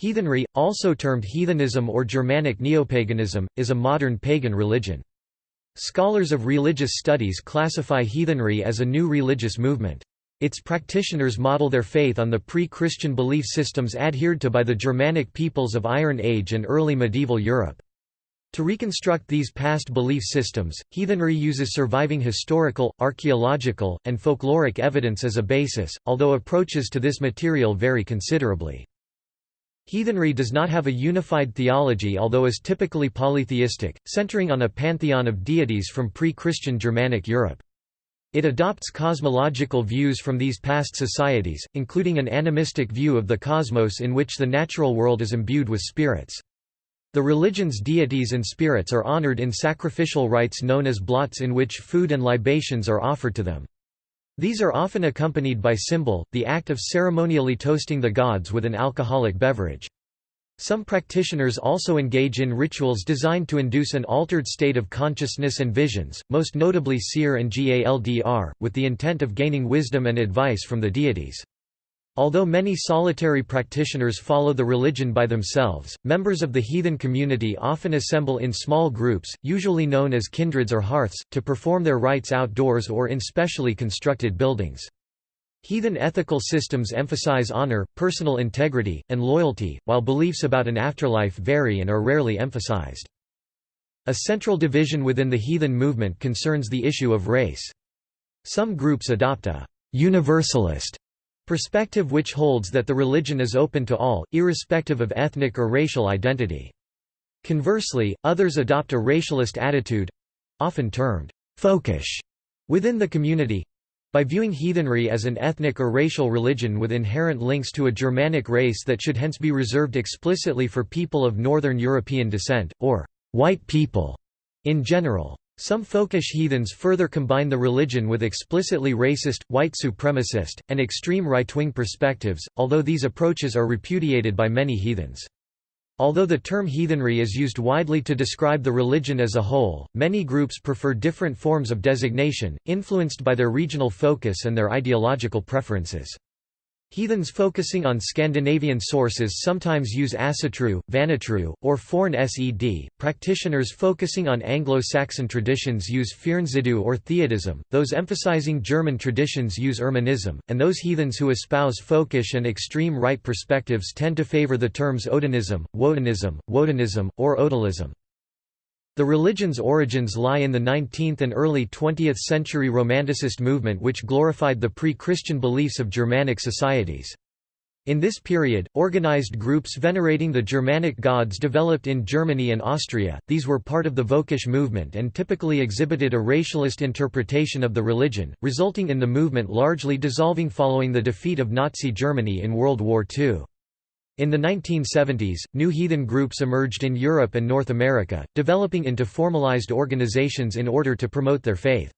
Heathenry, also termed heathenism or Germanic neopaganism, is a modern pagan religion. Scholars of religious studies classify heathenry as a new religious movement. Its practitioners model their faith on the pre-Christian belief systems adhered to by the Germanic peoples of Iron Age and early medieval Europe. To reconstruct these past belief systems, heathenry uses surviving historical, archaeological, and folkloric evidence as a basis, although approaches to this material vary considerably. Heathenry does not have a unified theology although is typically polytheistic, centering on a pantheon of deities from pre-Christian Germanic Europe. It adopts cosmological views from these past societies, including an animistic view of the cosmos in which the natural world is imbued with spirits. The religion's deities and spirits are honored in sacrificial rites known as blots in which food and libations are offered to them. These are often accompanied by sumbel, the act of ceremonially toasting the gods with an alcoholic beverage. Some practitioners also engage in rituals designed to induce an altered state of consciousness and visions, most notably seer and galdr, with the intent of gaining wisdom and advice from the deities. Although many solitary practitioners follow the religion by themselves, members of the heathen community often assemble in small groups, usually known as kindreds or hearths, to perform their rites outdoors or in specially constructed buildings. Heathen ethical systems emphasize honor, personal integrity, and loyalty, while beliefs about an afterlife vary and are rarely emphasized. A central division within the heathen movement concerns the issue of race. Some groups adopt a universalist Perspective which holds that the religion is open to all, irrespective of ethnic or racial identity. Conversely, others adopt a racialist attitude—often termed «folkish» within the community—by viewing heathenry as an ethnic or racial religion with inherent links to a Germanic race that should hence be reserved explicitly for people of Northern European descent, or «white people» in general. Some folkish heathens further combine the religion with explicitly racist, white supremacist, and extreme right-wing perspectives, although these approaches are repudiated by many heathens. Although the term heathenry is used widely to describe the religion as a whole, many groups prefer different forms of designation, influenced by their regional focus and their ideological preferences. Heathens focusing on Scandinavian sources sometimes use Asatru, Vanatru, or Forn Sed. Practitioners focusing on Anglo-Saxon traditions use Fyrnsidu or Theodism, those emphasizing German traditions use Irminism, and those heathens who espouse folkish and extreme right perspectives tend to favor the terms Odinism, Wotanism, Wodenism, or Odalism. The religion's origins lie in the 19th and early 20th century Romanticist movement which glorified the pre-Christian beliefs of Germanic societies. In this period, organized groups venerating the Germanic gods developed in Germany and Austria, these were part of the Völkisch movement and typically exhibited a racialist interpretation of the religion, resulting in the movement largely dissolving following the defeat of Nazi Germany in World War II. In the 1970s, new heathen groups emerged in Europe and North America, developing into formalized organizations in order to promote their faith.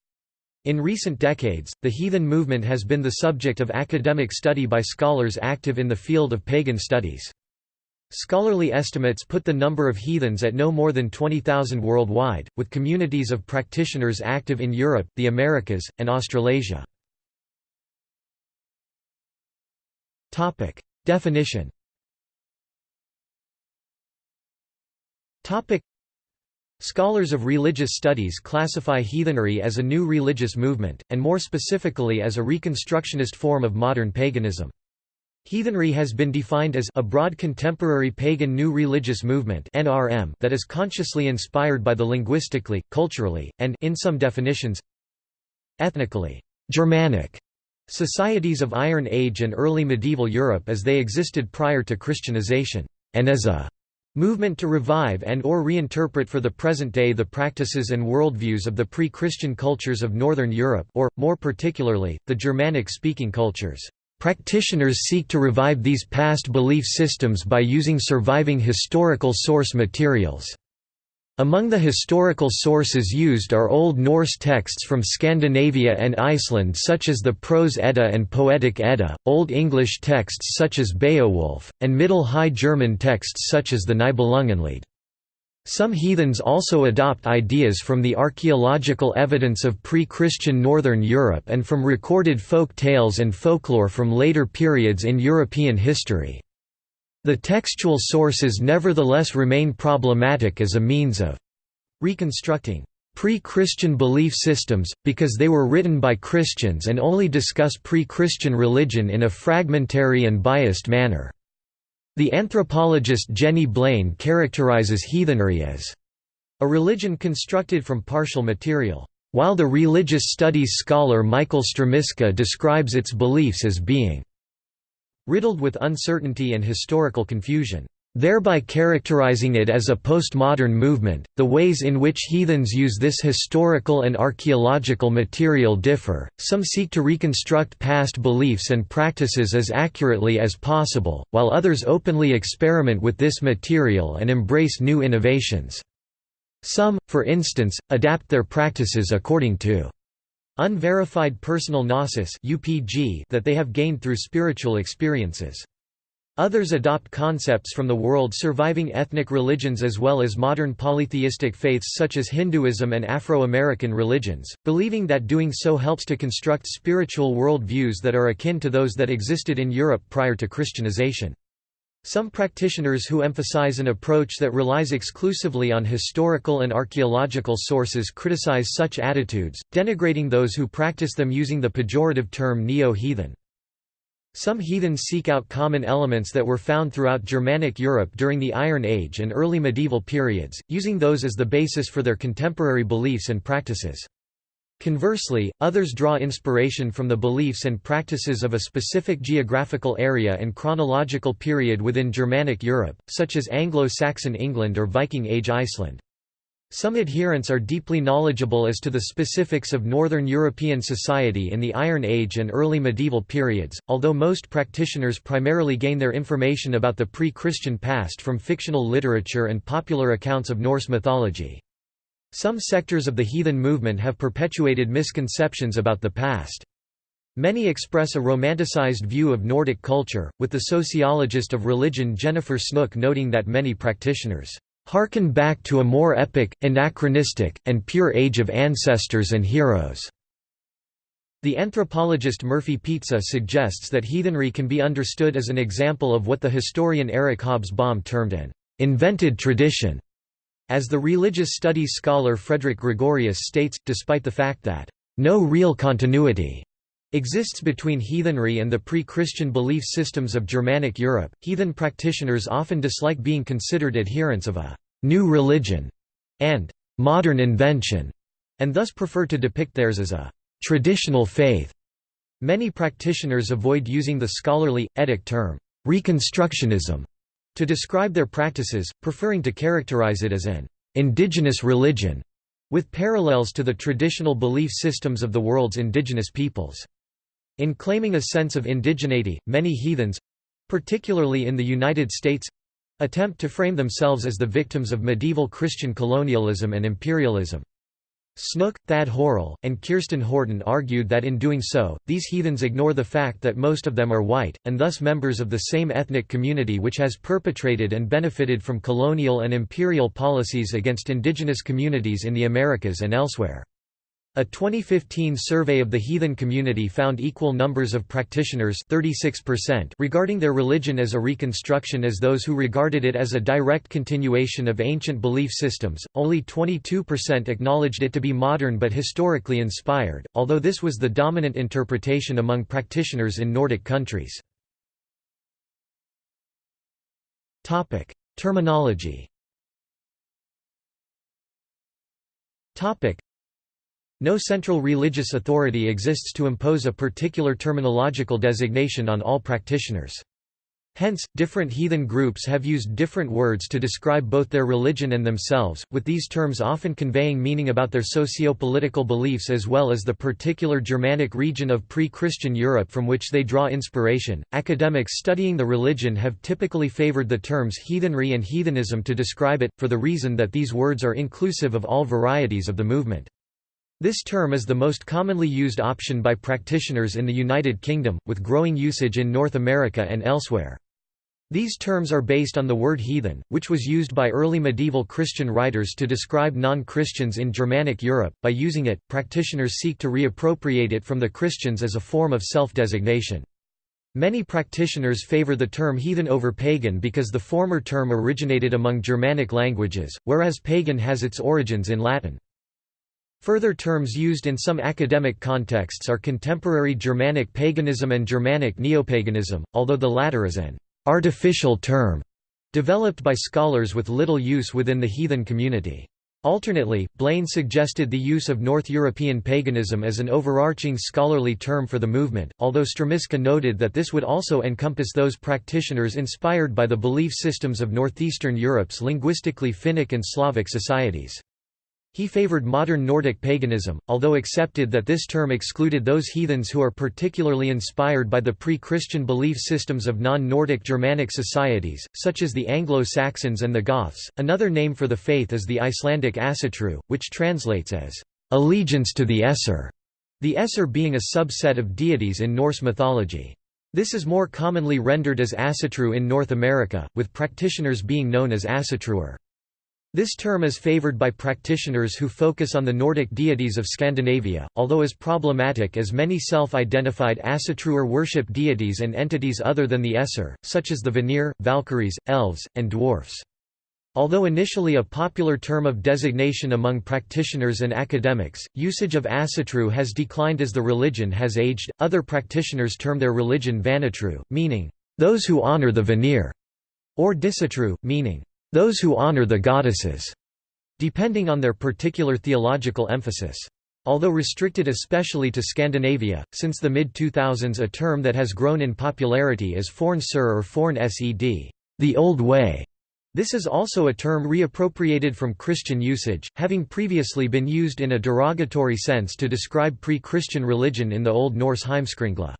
In recent decades, the heathen movement has been the subject of academic study by scholars active in the field of pagan studies. Scholarly estimates put the number of heathens at no more than 20,000 worldwide, with communities of practitioners active in Europe, the Americas, and Australasia. Definition Topic. Scholars of religious studies classify heathenry as a new religious movement, and more specifically as a reconstructionist form of modern paganism. Heathenry has been defined as a broad contemporary pagan new religious movement (NRM) that is consciously inspired by the linguistically, culturally, and in some definitions ethnically Germanic societies of Iron Age and early medieval Europe as they existed prior to Christianization, and as a Movement to revive and or reinterpret for the present day the practices and worldviews of the pre-Christian cultures of Northern Europe or, more particularly, the Germanic-speaking cultures. Practitioners seek to revive these past belief systems by using surviving historical source materials. Among the historical sources used are Old Norse texts from Scandinavia and Iceland such as the Prose Edda and Poetic Edda, Old English texts such as Beowulf, and Middle High German texts such as the Nibelungenlied. Some heathens also adopt ideas from the archaeological evidence of pre-Christian Northern Europe and from recorded folk tales and folklore from later periods in European history. The textual sources nevertheless remain problematic as a means of reconstructing pre-Christian belief systems, because they were written by Christians and only discuss pre-Christian religion in a fragmentary and biased manner. The anthropologist Jenny Blain characterizes heathenry as a religion constructed from partial material, while the religious studies scholar Michael Strmiska describes its beliefs as being riddled with uncertainty and historical confusion thereby characterizing it as a postmodern movement. The ways in which heathens use this historical and archaeological material differ. Some seek to reconstruct past beliefs and practices as accurately as possible, while others openly experiment with this material and embrace new innovations. Some, for instance, adapt their practices according to unverified personal gnosis UPG that they have gained through spiritual experiences. Others adopt concepts from the world surviving ethnic religions as well as modern polytheistic faiths such as Hinduism and Afro-American religions, believing that doing so helps to construct spiritual world views that are akin to those that existed in Europe prior to Christianization. Some practitioners who emphasize an approach that relies exclusively on historical and archaeological sources criticize such attitudes, denigrating those who practice them using the pejorative term neo-heathen. Some heathens seek out common elements that were found throughout Germanic Europe during the Iron Age and early medieval periods, using those as the basis for their contemporary beliefs and practices. Conversely, others draw inspiration from the beliefs and practices of a specific geographical area and chronological period within Germanic Europe, such as Anglo-Saxon England or Viking Age Iceland. Some adherents are deeply knowledgeable as to the specifics of Northern European society in the Iron Age and early medieval periods, although most practitioners primarily gain their information about the pre-Christian past from fictional literature and popular accounts of Norse mythology. Some sectors of the heathen movement have perpetuated misconceptions about the past. Many express a romanticized view of Nordic culture, with the sociologist of religion Jennifer Snook noting that many practitioners Harken back to a more epic, anachronistic, and pure age of ancestors and heroes." The anthropologist Murphy Pizza suggests that heathenry can be understood as an example of what the historian Eric Hobsbawm termed an «invented tradition», as the religious studies scholar Fredrik Gregorius states, despite the fact that «no real continuity» exists between heathenry and the pre-Christian belief systems of Germanic Europe. Heathen practitioners often dislike being considered adherents of a new religion and modern invention, and thus prefer to depict theirs as a traditional faith. Many practitioners avoid using the scholarly, etic term, Reconstructionism, to describe their practices, preferring to characterize it as an indigenous religion, with parallels to the traditional belief systems of the world's indigenous peoples. In claiming a sense of indigeneity, many heathens—particularly in the United States—attempt to frame themselves as the victims of medieval Christian colonialism and imperialism. Snook, Thad Horrell, and Kirsten Horton argued that in doing so, these heathens ignore the fact that most of them are white, and thus members of the same ethnic community which has perpetrated and benefited from colonial and imperial policies against indigenous communities in the Americas and elsewhere. A 2015 survey of the heathen community found equal numbers of practitioners 36% regarding their religion as a reconstruction as those who regarded it as a direct continuation of ancient belief systems. Only 22% acknowledged it to be modern but historically inspired, although this was the dominant interpretation among practitioners in Nordic countries. Terminology. No central religious authority exists to impose a particular terminological designation on all practitioners. Hence, different heathen groups have used different words to describe both their religion and themselves, with these terms often conveying meaning about their socio-political beliefs as well as the particular Germanic region of pre-Christian Europe from which they draw inspiration. Academics studying the religion have typically favored the terms heathenry and heathenism to describe it, for the reason that these words are inclusive of all varieties of the movement. This term is the most commonly used option by practitioners in the United Kingdom, with growing usage in North America and elsewhere. These terms are based on the word heathen, which was used by early medieval Christian writers to describe non-Christians in Germanic Europe. By using it, practitioners seek to reappropriate it from the Christians as a form of self-designation. Many practitioners favor the term heathen over pagan because the former term originated among Germanic languages, whereas pagan has its origins in Latin. Further terms used in some academic contexts are contemporary Germanic paganism and Germanic neopaganism, although the latter is an artificial term developed by scholars with little use within the heathen community. Alternately, Blain suggested the use of North European paganism as an overarching scholarly term for the movement, although Strmiska noted that this would also encompass those practitioners inspired by the belief systems of northeastern Europe's linguistically Finnic and Slavic societies. He favored modern Nordic paganism, although accepted that this term excluded those heathens who are particularly inspired by the pre-Christian belief systems of non-Nordic Germanic societies, such as the Anglo-Saxons and the Goths. Another name for the faith is the Icelandic Asatru, which translates as allegiance to the Aesir, the Aesir being a subset of deities in Norse mythology. This is more commonly rendered as Asatru in North America, with practitioners being known as Asatruer. This term is favored by practitioners who focus on the Nordic deities of Scandinavia, although is problematic as many self-identified Asatruer worship deities and entities other than the Aesir, such as the Vanir, Valkyries, Elves, and Dwarfs. Although initially a popular term of designation among practitioners and academics, usage of Asatru has declined as the religion has aged. Other practitioners term their religion Vanatru, meaning, those who honor the Vanir, or Disatru, meaning, those who honor the goddesses, depending on their particular theological emphasis. Although restricted especially to Scandinavia, since the mid-2000s a term that has grown in popularity is Forn Sur or Forn Sed, the old way. This is also a term reappropriated from Christian usage, having previously been used in a derogatory sense to describe pre-Christian religion in the Old Norse Heimskringla.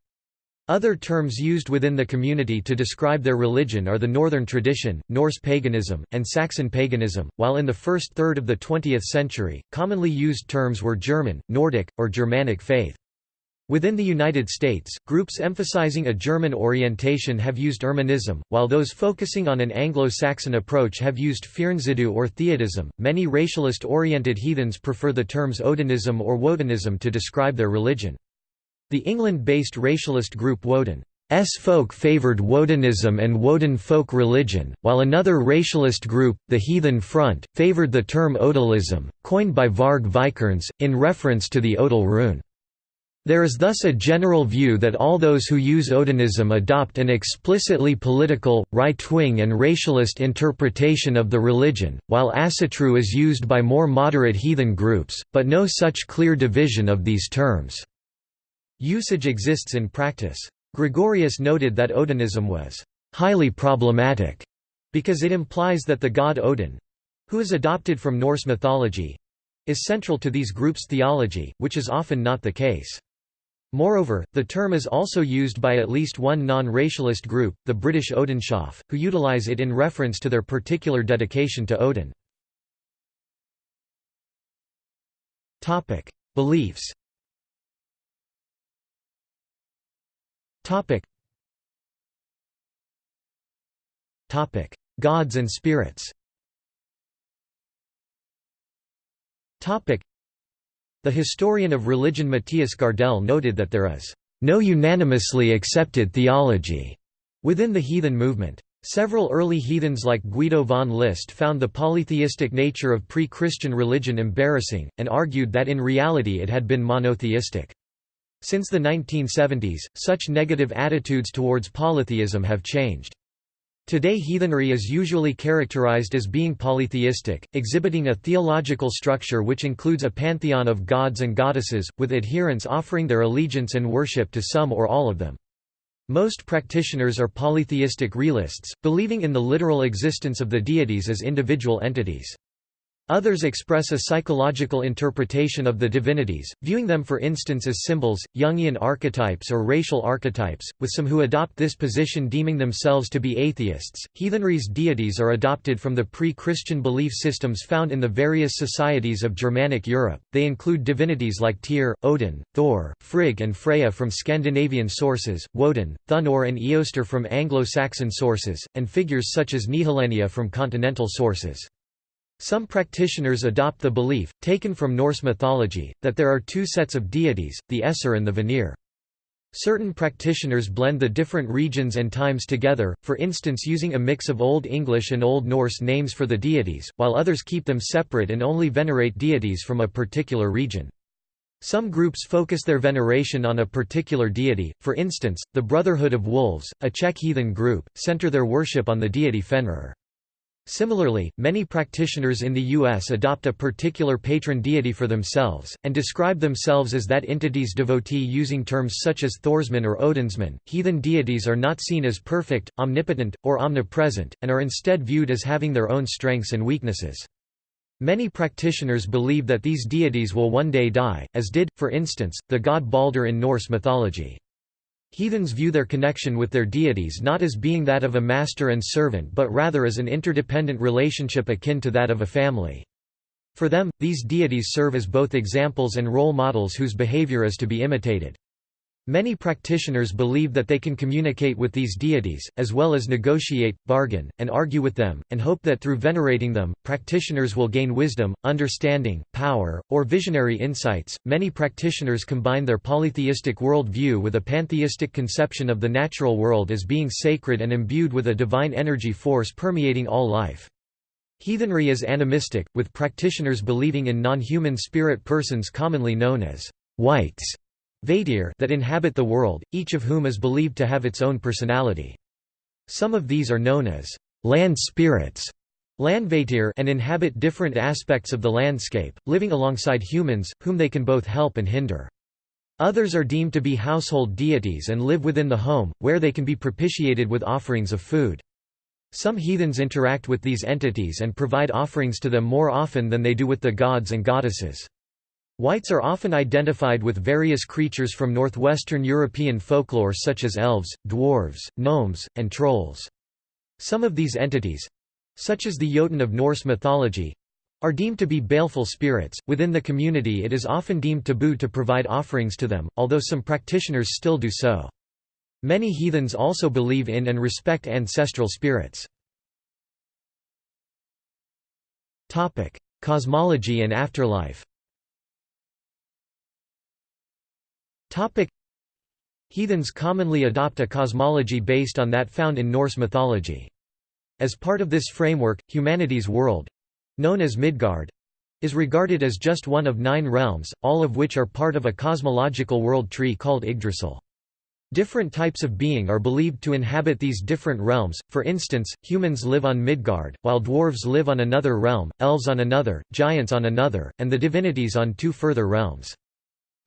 Other terms used within the community to describe their religion are the Northern tradition, Norse paganism, and Saxon paganism, while in the first third of the 20th century, commonly used terms were German, Nordic, or Germanic faith. Within the United States, groups emphasizing a German orientation have used Irminism, while those focusing on an Anglo-Saxon approach have used Fyrnsidu or Theodism. Many racialist-oriented heathens prefer the terms Odinism or Wodenism to describe their religion. The England-based racialist group Woden's folk favoured Wodenism and Woden folk religion, while another racialist group, the Heathen Front, favoured the term Odalism, coined by Varg Vikernes, in reference to the Odal rune. There is thus a general view that all those who use Odinism adopt an explicitly political, right-wing and racialist interpretation of the religion, while Asatru is used by more moderate heathen groups, but no such clear division of these terms. Usage exists in practice. Gregorius noted that Odinism was highly problematic because it implies that the god Odin who is adopted from Norse mythology is central to these groups' theology, which is often not the case. Moreover, the term is also used by at least one non-racialist group, the British Odinshof, who utilize it in reference to their particular dedication to Odin. Beliefs Topic. Topic: Gods and spirits. Topic: The historian of religion Mattias Gardell noted that there is no unanimously accepted theology within the heathen movement. Several early heathens like Guido von List found the polytheistic nature of pre-Christian religion embarrassing, and argued that in reality it had been monotheistic. Since the 1970s, such negative attitudes towards polytheism have changed. Today heathenry is usually characterized as being polytheistic, exhibiting a theological structure which includes a pantheon of gods and goddesses, with adherents offering their allegiance and worship to some or all of them. Most practitioners are polytheistic realists, believing in the literal existence of the deities as individual entities. Others express a psychological interpretation of the divinities, viewing them for instance as symbols, Jungian archetypes or racial archetypes, with some who adopt this position deeming themselves to be atheists. Heathenry's deities are adopted from the pre-Christian belief systems found in the various societies of Germanic Europe. They include divinities like Tyr, Odin, Thor, Frigg and Freya from Scandinavian sources, Woden, Thunor and Eostre from Anglo-Saxon sources, and figures such as Nehalennia from continental sources. Some practitioners adopt the belief, taken from Norse mythology, that there are two sets of deities, the Aesir and the Vanir. Certain practitioners blend the different regions and times together, for instance using a mix of Old English and Old Norse names for the deities, while others keep them separate and only venerate deities from a particular region. Some groups focus their veneration on a particular deity, for instance, the Brotherhood of Wolves, a Czech heathen group, center their worship on the deity Fenrir. Similarly, many practitioners in the U.S. adopt a particular patron deity for themselves, and describe themselves as that entity's devotee using terms such as Thorsman or Odinsman. Heathen deities are not seen as perfect, omnipotent, or omnipresent, and are instead viewed as having their own strengths and weaknesses. Many practitioners believe that these deities will one day die, as did, for instance, the god Balder in Norse mythology. Heathens view their connection with their deities not as being that of a master and servant but rather as an interdependent relationship akin to that of a family. For them, these deities serve as both examples and role models whose behavior is to be imitated. Many practitioners believe that they can communicate with these deities, as well as negotiate, bargain, and argue with them, and hope that through venerating them, practitioners will gain wisdom, understanding, power, or visionary insights. Many practitioners combine their polytheistic worldview with a pantheistic conception of the natural world as being sacred and imbued with a divine energy force permeating all life. Heathenry is animistic, with practitioners believing in non-human spirit persons commonly known as wights that inhabit the world, each of whom is believed to have its own personality. Some of these are known as land spirits and inhabit different aspects of the landscape, living alongside humans, whom they can both help and hinder. Others are deemed to be household deities and live within the home, where they can be propitiated with offerings of food. Some heathens interact with these entities and provide offerings to them more often than they do with the gods and goddesses. Wights are often identified with various creatures from northwestern European folklore such as elves, dwarves, gnomes, and trolls. Some of these entities—such as the Jotun of Norse mythology, are deemed to be baleful spirits. Within the community, it is often deemed taboo to provide offerings to them, although some practitioners still do so. Many heathens also believe in and respect ancestral spirits. Cosmology and afterlife Topic Heathens commonly adopt a cosmology based on that found in Norse mythology. As part of this framework, humanity's world—known as Midgard—is regarded as just one of nine realms, all of which are part of a cosmological world tree called Yggdrasil. Different types of being are believed to inhabit these different realms, for instance, humans live on Midgard, while dwarves live on another realm, elves on another, giants on another, and the divinities on two further realms.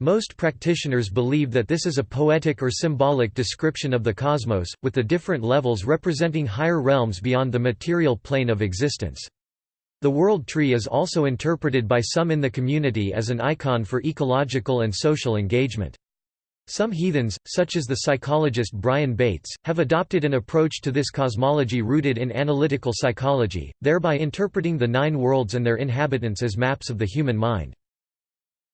Most practitioners believe that this is a poetic or symbolic description of the cosmos, with the different levels representing higher realms beyond the material plane of existence. The world tree is also interpreted by some in the community as an icon for ecological and social engagement. Some heathens, such as the psychologist Brian Bates, have adopted an approach to this cosmology rooted in analytical psychology, thereby interpreting the nine worlds and their inhabitants as maps of the human mind.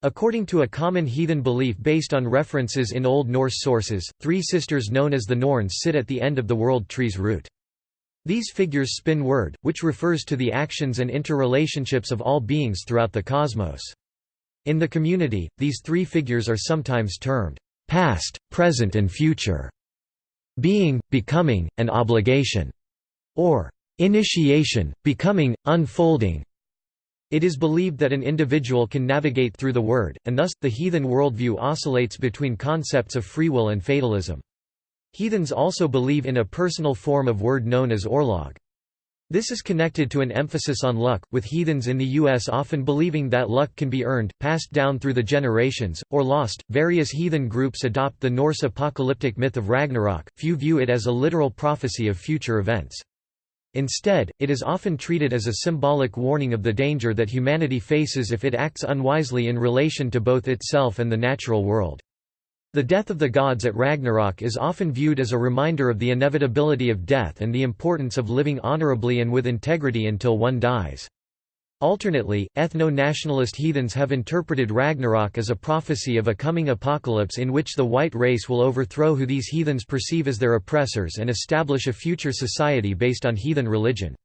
According to a common heathen belief based on references in Old Norse sources, three sisters known as the Norns sit at the end of the world tree's root. These figures spin wyrd, which refers to the actions and interrelationships of all beings throughout the cosmos. In the community, these three figures are sometimes termed past, present and future, being, becoming, and obligation, or initiation, becoming, unfolding, it is believed that an individual can navigate through the wyrd, and thus, the heathen worldview oscillates between concepts of free will and fatalism. Heathens also believe in a personal form of wyrd known as orlog. This is connected to an emphasis on luck, with heathens in the U.S. often believing that luck can be earned, passed down through the generations, or lost. Various heathen groups adopt the Norse apocalyptic myth of Ragnarok, few view it as a literal prophecy of future events. Instead, it is often treated as a symbolic warning of the danger that humanity faces if it acts unwisely in relation to both itself and the natural world. The death of the gods at Ragnarok is often viewed as a reminder of the inevitability of death and the importance of living honorably and with integrity until one dies. Alternately, ethno-nationalist heathens have interpreted Ragnarok as a prophecy of a coming apocalypse in which the white race will overthrow who these heathens perceive as their oppressors and establish a future society based on heathen religion.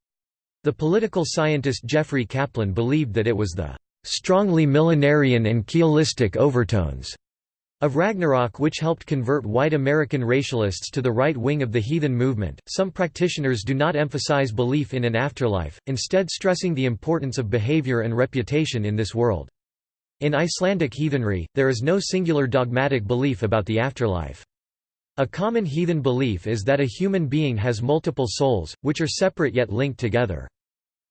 The political scientist Jeffrey Kaplan believed that it was the strongly millenarian and Kabbalistic overtones Of Ragnarok which helped convert white American racialists to the right wing of the heathen movement, some practitioners do not emphasize belief in an afterlife, instead stressing the importance of behavior and reputation in this world. In Icelandic heathenry, there is no singular dogmatic belief about the afterlife. A common heathen belief is that a human being has multiple souls, which are separate yet linked together.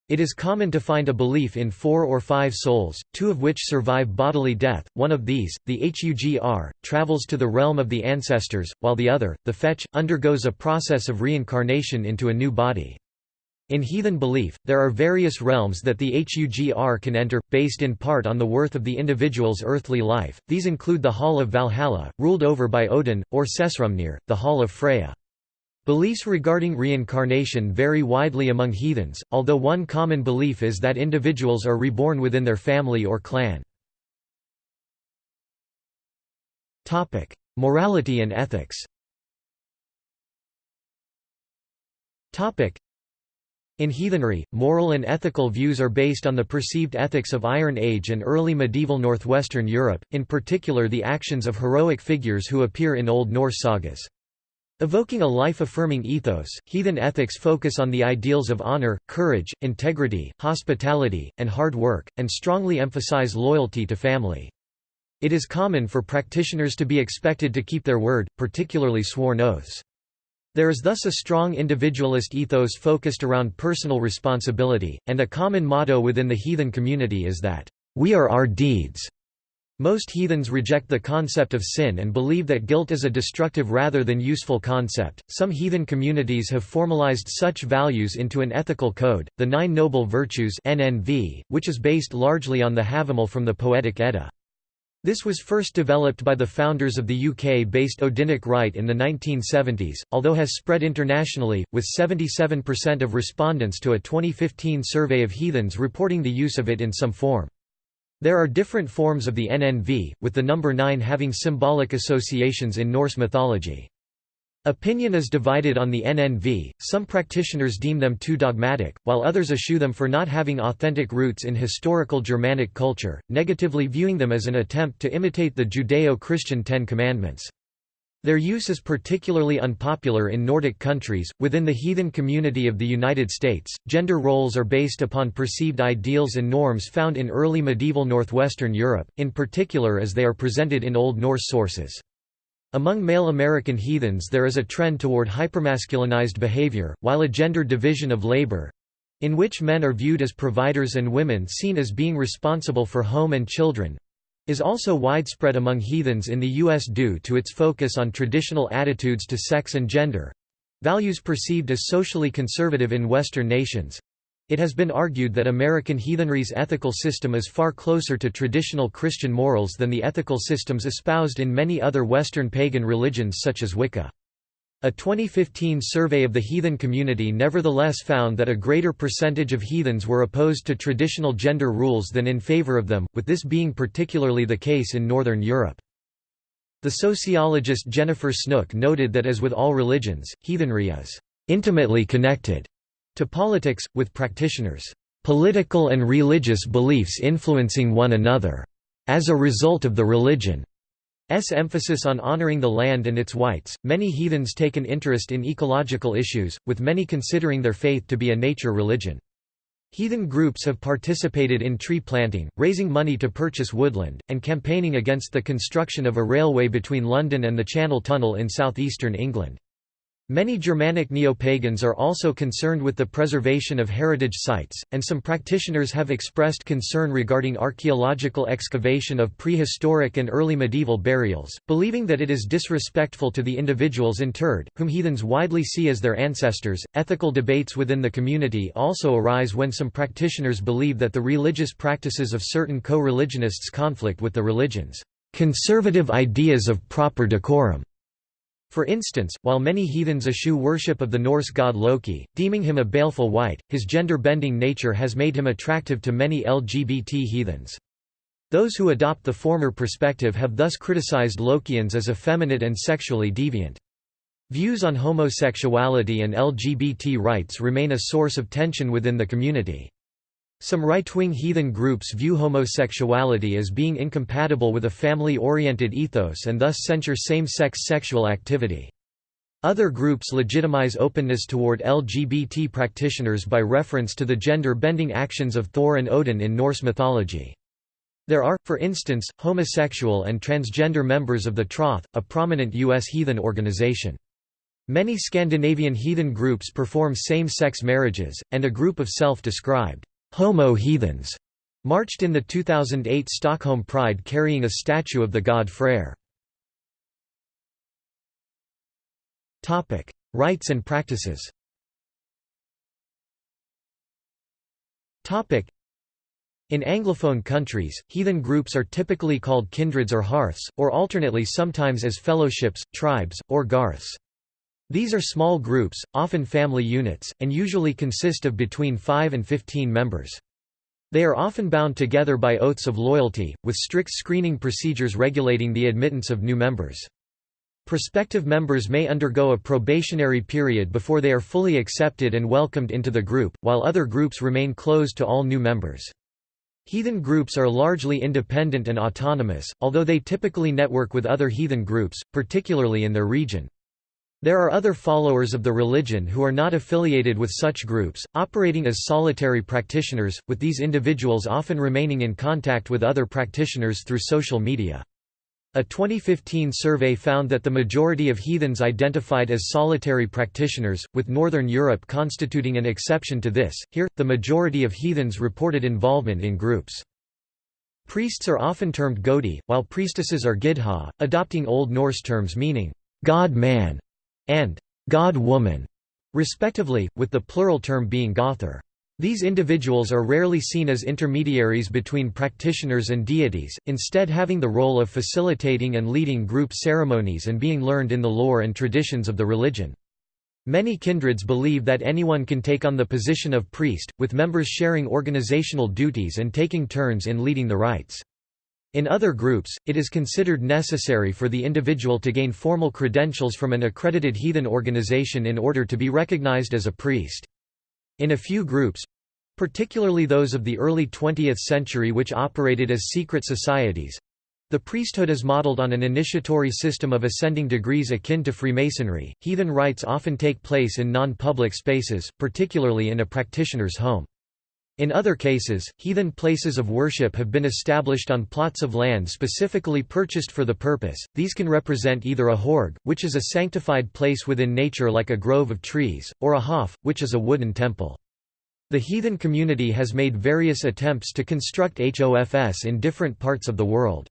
It is common to find a belief in four or five souls, two of which survive bodily death, one of these, the Hugr, travels to the realm of the ancestors, while the other, the fetch, undergoes a process of reincarnation into a new body. In heathen belief, there are various realms that the Hugr can enter, based in part on the worth of the individual's earthly life. These include the Hall of Valhalla, ruled over by Odin, or Sessrumnir, the Hall of Freya. Beliefs regarding reincarnation vary widely among heathens, although one common belief is that individuals are reborn within their family or clan. Morality and ethics in heathenry, moral and ethical views are based on the perceived ethics of Iron Age and early medieval northwestern Europe, in particular the actions of heroic figures who appear in Old Norse sagas. Evoking a life-affirming ethos, heathen ethics focus on the ideals of honor, courage, integrity, hospitality, and hard work, and strongly emphasize loyalty to family. It is common for practitioners to be expected to keep their word, particularly sworn oaths. There is thus a strong individualist ethos focused around personal responsibility, and a common motto within the heathen community is that, "...we are our deeds." Most heathens reject the concept of sin and believe that guilt is a destructive rather than useful concept. Some heathen communities have formalized such values into an ethical code, the Nine Noble Virtues (NNV), which is based largely on the Havamal from the Poetic Edda. This was first developed by the founders of the UK-based Odinic Rite in the 1970s, although has spread internationally, with 77% of respondents to a 2015 survey of heathens reporting the use of it in some form. There are different forms of the NNV, with the number 9 having symbolic associations in Norse mythology. Opinion is divided on the NNV, some practitioners deem them too dogmatic, while others eschew them for not having authentic roots in historical Germanic culture, negatively viewing them as an attempt to imitate the Judeo-Christian Ten Commandments. Their use is particularly unpopular in Nordic countries. Within the heathen community of the United States, gender roles are based upon perceived ideals and norms found in early medieval northwestern Europe, in particular as they are presented in Old Norse sources. Among male American heathens there is a trend toward hypermasculinized behavior, while a gender division of labor in which men are viewed as providers and women seen as being responsible for home and children is also widespread among heathens in the U.S. due to its focus on traditional attitudes to sex and gender—values perceived as socially conservative in Western nations. It has been argued that American heathenry's ethical system is far closer to traditional Christian morals than the ethical systems espoused in many other Western pagan religions such as Wicca. A 2015 survey of the heathen community nevertheless found that a greater percentage of heathens were opposed to traditional gender rules than in favor of them, with this being particularly the case in Northern Europe. The sociologist Jennifer Snook noted that as with all religions, heathenry is intimately connected to politics, with practitioners' political and religious beliefs influencing one another as a result of the religion. S emphasis on honoring the land and its wights, many heathens take an interest in ecological issues, with many considering their faith to be a nature religion. Heathen groups have participated in tree planting, raising money to purchase woodland, and campaigning against the construction of a railway between London and the Channel Tunnel in southeastern England. Many Germanic neo-pagans are also concerned with the preservation of heritage sites, and some practitioners have expressed concern regarding archaeological excavation of prehistoric and early medieval burials, believing that it is disrespectful to the individuals interred, whom heathens widely see as their ancestors. Ethical debates within the community also arise when some practitioners believe that the religious practices of certain co-religionists conflict with the religion's conservative ideas of proper decorum. For instance, while many heathens eschew worship of the Norse god Loki, deeming him a baleful wight, his gender-bending nature has made him attractive to many LGBT heathens. Those who adopt the former perspective have thus criticized Lokians as effeminate and sexually deviant. Views on homosexuality and LGBT rights remain a source of tension within the community. Some right-wing heathen groups view homosexuality as being incompatible with a family-oriented ethos and thus censure same-sex sexual activity. Other groups legitimize openness toward LGBT practitioners by reference to the gender-bending actions of Thor and Odin in Norse mythology. There are, for instance, homosexual and transgender members of the Troth, a prominent U.S. heathen organization. Many Scandinavian heathen groups perform same-sex marriages, and a group of self-described homo heathens marched in the 2008 Stockholm Pride carrying a statue of the god Freyr. Rites and practices in Anglophone countries, heathen groups are typically called kindreds or hearths, or alternately sometimes as fellowships, tribes, or garths. These are small groups, often family units, and usually consist of between 5 and 15 members. They are often bound together by oaths of loyalty, with strict screening procedures regulating the admittance of new members. Prospective members may undergo a probationary period before they are fully accepted and welcomed into the group, while other groups remain closed to all new members. Heathen groups are largely independent and autonomous, although they typically network with other heathen groups, particularly in their region. There are other followers of the religion who are not affiliated with such groups, operating as solitary practitioners, with these individuals often remaining in contact with other practitioners through social media. A 2015 survey found that the majority of heathens identified as solitary practitioners, with Northern Europe constituting an exception to this. Here, the majority of heathens reported involvement in groups. Priests are often termed godi, while priestesses are gidha, adopting Old Norse terms meaning god-man and god-woman, respectively, with the plural term being gothar. These individuals are rarely seen as intermediaries between practitioners and deities, instead having the role of facilitating and leading group ceremonies and being learned in the lore and traditions of the religion. Many kindreds believe that anyone can take on the position of priest, with members sharing organizational duties and taking turns in leading the rites. In other groups, it is considered necessary for the individual to gain formal credentials from an accredited heathen organization in order to be recognized as a priest. In a few groups—particularly those of the early 20th century which operated as secret societies—the priesthood is modeled on an initiatory system of ascending degrees akin to Freemasonry. Heathen rites often take place in non public spaces, particularly in a practitioner's home. In other cases, heathen places of worship have been established on plots of land specifically purchased for the purpose. These can represent either a horg, which is a sanctified place within nature like a grove of trees, or a hof, which is a wooden temple. The heathen community has made various attempts to construct HOFS in different parts of the world.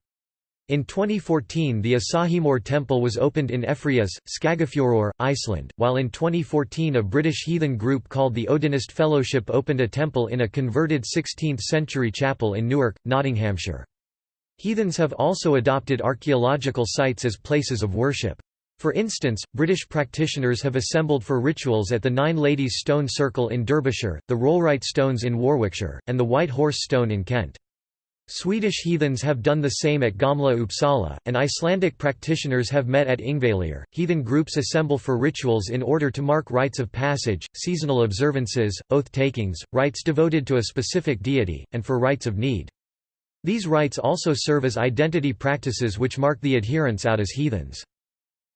In 2014 the Ásheimur temple was opened in Efri-Ás, Skagafjörður, Iceland, while in 2014 a British heathen group called the Odinist Fellowship opened a temple in a converted 16th-century chapel in Newark, Nottinghamshire. Heathens have also adopted archaeological sites as places of worship. For instance, British practitioners have assembled for rituals at the Nine Ladies Stone Circle in Derbyshire, the Rollright Stones in Warwickshire, and the White Horse Stone in Kent. Swedish heathens have done the same at Gamla Uppsala, and Icelandic practitioners have met at Ingvalir. Heathen groups assemble for rituals in order to mark rites of passage, seasonal observances, oath takings, rites devoted to a specific deity, and for rites of need. These rites also serve as identity practices which mark the adherents out as heathens.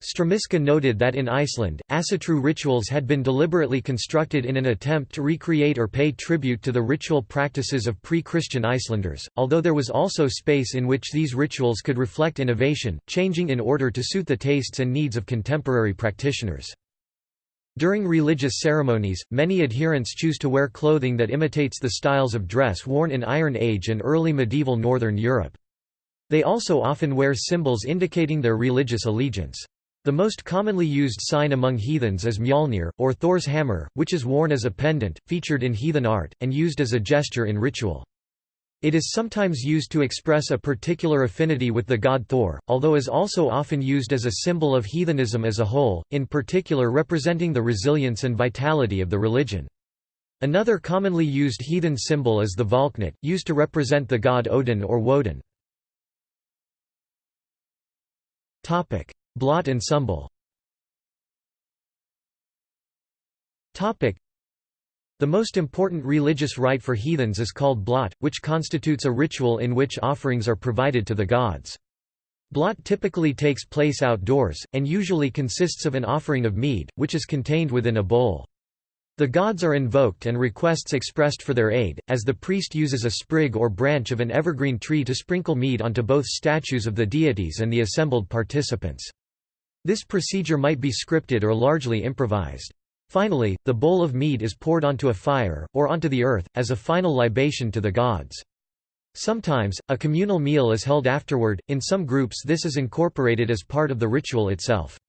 Strmiska noted that in Iceland, Asatru rituals had been deliberately constructed in an attempt to recreate or pay tribute to the ritual practices of pre-Christian Icelanders, although there was also space in which these rituals could reflect innovation, changing in order to suit the tastes and needs of contemporary practitioners. During religious ceremonies, many adherents choose to wear clothing that imitates the styles of dress worn in Iron Age and early medieval Northern Europe. They also often wear symbols indicating their religious allegiance. The most commonly used sign among heathens is Mjolnir, or Thor's hammer, which is worn as a pendant, featured in heathen art, and used as a gesture in ritual. It is sometimes used to express a particular affinity with the god Thor, although is also often used as a symbol of heathenism as a whole, in particular representing the resilience and vitality of the religion. Another commonly used heathen symbol is the Valknut, used to represent the god Odin or Woden. Blot and Sumbel The most important religious rite for heathens is called blot, which constitutes a ritual in which offerings are provided to the gods. Blot typically takes place outdoors, and usually consists of an offering of mead, which is contained within a bowl. The gods are invoked and requests expressed for their aid, as the priest uses a sprig or branch of an evergreen tree to sprinkle mead onto both statues of the deities and the assembled participants. This procedure might be scripted or largely improvised. Finally, the bowl of mead is poured onto a fire, or onto the earth, as a final libation to the gods. Sometimes, a communal meal is held afterward, in some groups this is incorporated as part of the ritual itself.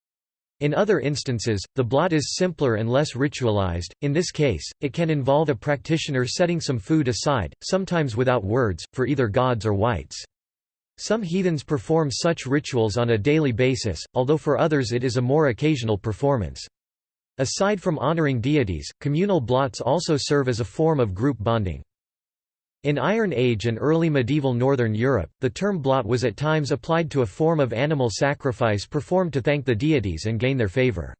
In other instances, the blot is simpler and less ritualized, in this case, it can involve a practitioner setting some food aside, sometimes without words, for either gods or wights. Some heathens perform such rituals on a daily basis, although for others it is a more occasional performance. Aside from honoring deities, communal blots also serve as a form of group bonding. In Iron Age and early medieval Northern Europe, the term blot was at times applied to a form of animal sacrifice performed to thank the deities and gain their favor.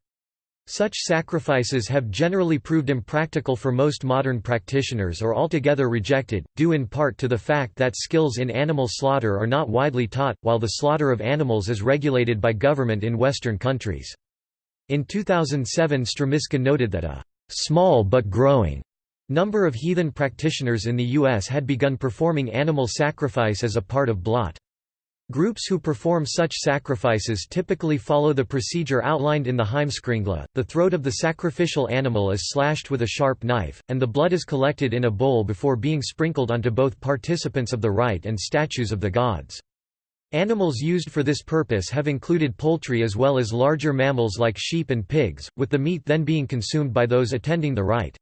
Such sacrifices have generally proved impractical for most modern practitioners or altogether rejected, due in part to the fact that skills in animal slaughter are not widely taught, while the slaughter of animals is regulated by government in Western countries. In 2007 Strmiska noted that a «small but growing» number of heathen practitioners in the U.S. had begun performing animal sacrifice as a part of blot. Groups who perform such sacrifices typically follow the procedure outlined in the Heimskringla. The throat of the sacrificial animal is slashed with a sharp knife, and the blood is collected in a bowl before being sprinkled onto both participants of the rite and statues of the gods. Animals used for this purpose have included poultry as well as larger mammals like sheep and pigs, with the meat then being consumed by those attending the rite.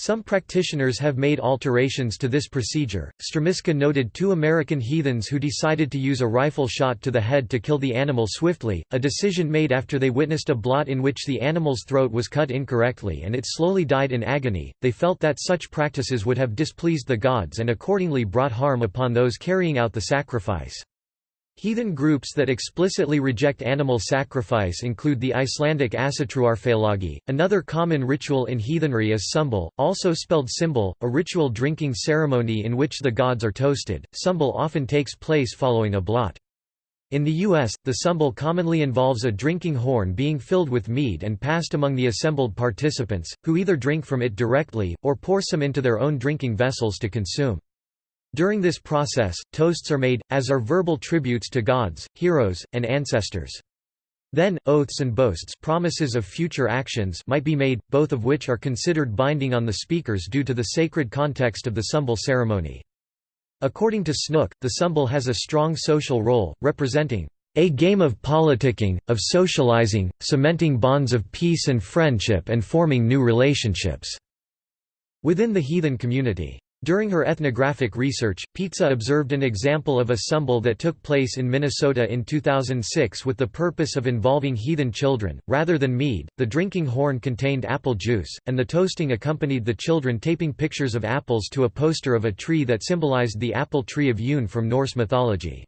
Some practitioners have made alterations to this procedure. Strmiska noted two American heathens who decided to use a rifle shot to the head to kill the animal swiftly, a decision made after they witnessed a blot in which the animal's throat was cut incorrectly and it slowly died in agony. They felt that such practices would have displeased the gods and accordingly brought harm upon those carrying out the sacrifice. Heathen groups that explicitly reject animal sacrifice include the Icelandic Asatruarfélagi. Another common ritual in heathenry is sumbel, also spelled symbel, a ritual drinking ceremony in which the gods are toasted. Sumbel often takes place following a blot. In the U.S., the sumbel commonly involves a drinking horn being filled with mead and passed among the assembled participants, who either drink from it directly, or pour some into their own drinking vessels to consume. During this process, toasts are made, as are verbal tributes to gods, heroes, and ancestors. Then, oaths and boasts promises of future actions might be made, both of which are considered binding on the speakers due to the sacred context of the sumbel ceremony. According to Snook, the sumbel has a strong social role, representing a game of politicking, of socializing, cementing bonds of peace and friendship and forming new relationships." within the heathen community. During her ethnographic research, Pizza observed an example of a sumbel that took place in Minnesota in 2006 with the purpose of involving heathen children. Rather than mead, the drinking horn contained apple juice, and the toasting accompanied the children taping pictures of apples to a poster of a tree that symbolized the apple tree of Idunn from Norse mythology.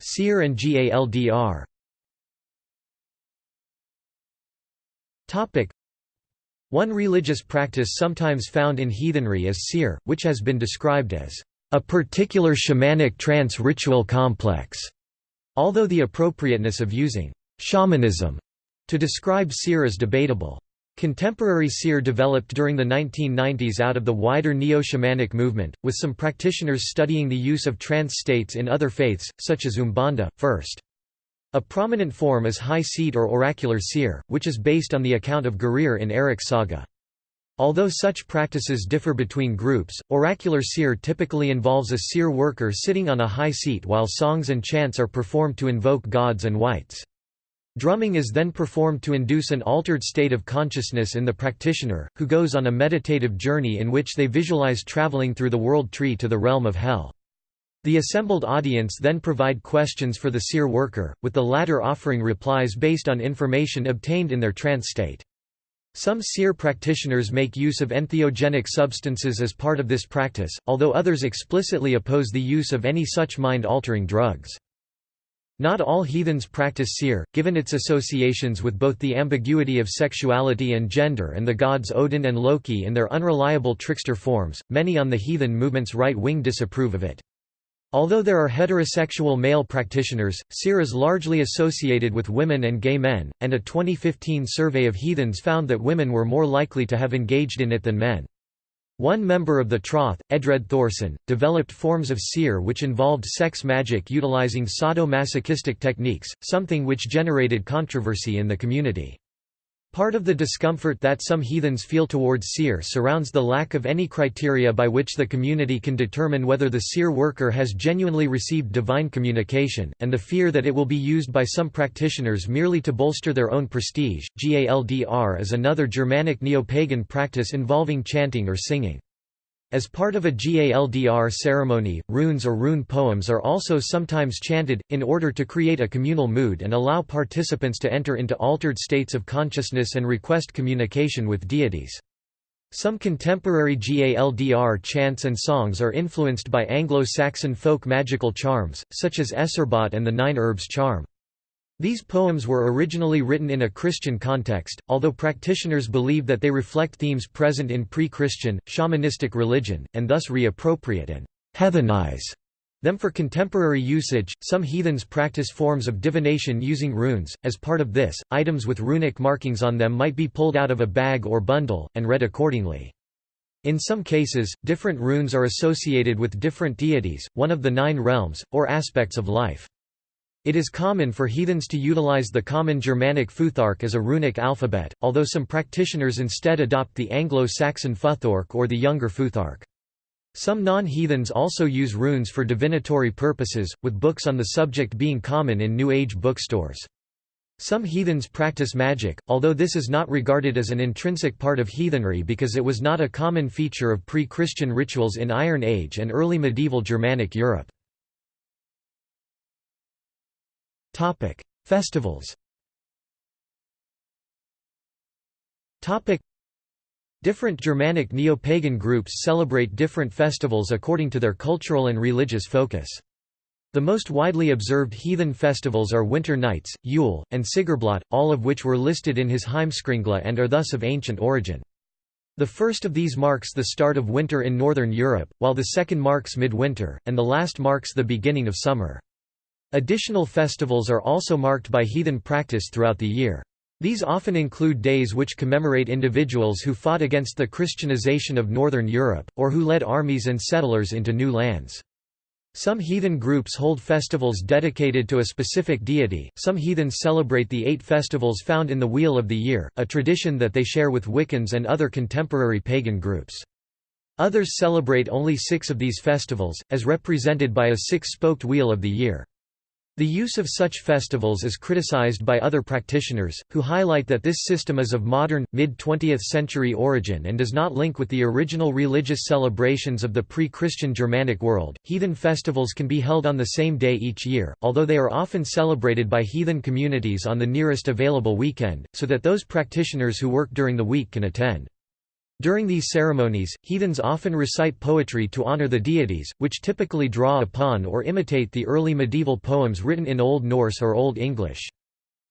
Seer and GALDR one religious practice sometimes found in heathenry is seer, which has been described as a particular shamanic trance ritual complex, although the appropriateness of using shamanism to describe seer is debatable. Contemporary seer developed during the 1990s out of the wider neo-shamanic movement, with some practitioners studying the use of trance states in other faiths, such as Umbanda, first. A prominent form is high seat or oracular seer, which is based on the account of Gurir in Eric's saga. Although such practices differ between groups, oracular seer typically involves a seer worker sitting on a high seat while songs and chants are performed to invoke gods and wights. Drumming is then performed to induce an altered state of consciousness in the practitioner, who goes on a meditative journey in which they visualize traveling through the world tree to the realm of Hel. The assembled audience then provide questions for the seer worker, with the latter offering replies based on information obtained in their trance state. Some seer practitioners make use of entheogenic substances as part of this practice, although others explicitly oppose the use of any such mind-altering drugs. Not all heathens practice seer, given its associations with both the ambiguity of sexuality and gender and the gods Odin and Loki in their unreliable trickster forms. Many on the heathen movement's right wing disapprove of it. Although there are heterosexual male practitioners, seer is largely associated with women and gay men, and a 2015 survey of heathens found that women were more likely to have engaged in it than men. One member of the Troth, Edred Thorsson, developed forms of seer which involved sex magic utilizing sadomasochistic techniques, something which generated controversy in the community. Part of the discomfort that some heathens feel towards seer surrounds the lack of any criteria by which the community can determine whether the seer worker has genuinely received divine communication, and the fear that it will be used by some practitioners merely to bolster their own prestige. Galdr is another Germanic neo-pagan practice involving chanting or singing. As part of a Galdr ceremony, runes or rune poems are also sometimes chanted, in order to create a communal mood and allow participants to enter into altered states of consciousness and request communication with deities. Some contemporary Galdr chants and songs are influenced by Anglo-Saxon folk magical charms, such as Æcerbot and the Nine Herbs charm. These poems were originally written in a Christian context, although practitioners believe that they reflect themes present in pre-Christian, shamanistic religion, and thus reappropriate and heathenize them for contemporary usage. Some heathens practice forms of divination using runes. As part of this, items with runic markings on them might be pulled out of a bag or bundle, and read accordingly. In some cases, different runes are associated with different deities, one of the nine realms, or aspects of life. It is common for heathens to utilize the common Germanic Futhark as a runic alphabet, although some practitioners instead adopt the Anglo-Saxon Futhorc or the Younger Futhark. Some non-heathens also use runes for divinatory purposes, with books on the subject being common in New Age bookstores. Some heathens practice magic, although this is not regarded as an intrinsic part of heathenry because it was not a common feature of pre-Christian rituals in Iron Age and early medieval Germanic Europe. Topic: Festivals. Topic: Different Germanic neo-pagan groups celebrate different festivals according to their cultural and religious focus. The most widely observed heathen festivals are Winter Nights, Yule, and Sigrblót, all of which were listed in his Heimskringla and are thus of ancient origin. The first of these marks the start of winter in northern Europe, while the second marks midwinter, and the last marks the beginning of summer. Additional festivals are also marked by heathen practice throughout the year. These often include days which commemorate individuals who fought against the Christianization of Northern Europe, or who led armies and settlers into new lands. Some heathen groups hold festivals dedicated to a specific deity. Some heathens celebrate the eight festivals found in the Wheel of the Year, a tradition that they share with Wiccans and other contemporary pagan groups. Others celebrate only six of these festivals, as represented by a six-spoked Wheel of the Year. The use of such festivals is criticized by other practitioners, who highlight that this system is of modern, mid-20th century origin and does not link with the original religious celebrations of the pre-Christian Germanic world. Heathen festivals can be held on the same day each year, although they are often celebrated by heathen communities on the nearest available weekend, so that those practitioners who work during the week can attend. During these ceremonies, heathens often recite poetry to honor the deities, which typically draw upon or imitate the early medieval poems written in Old Norse or Old English.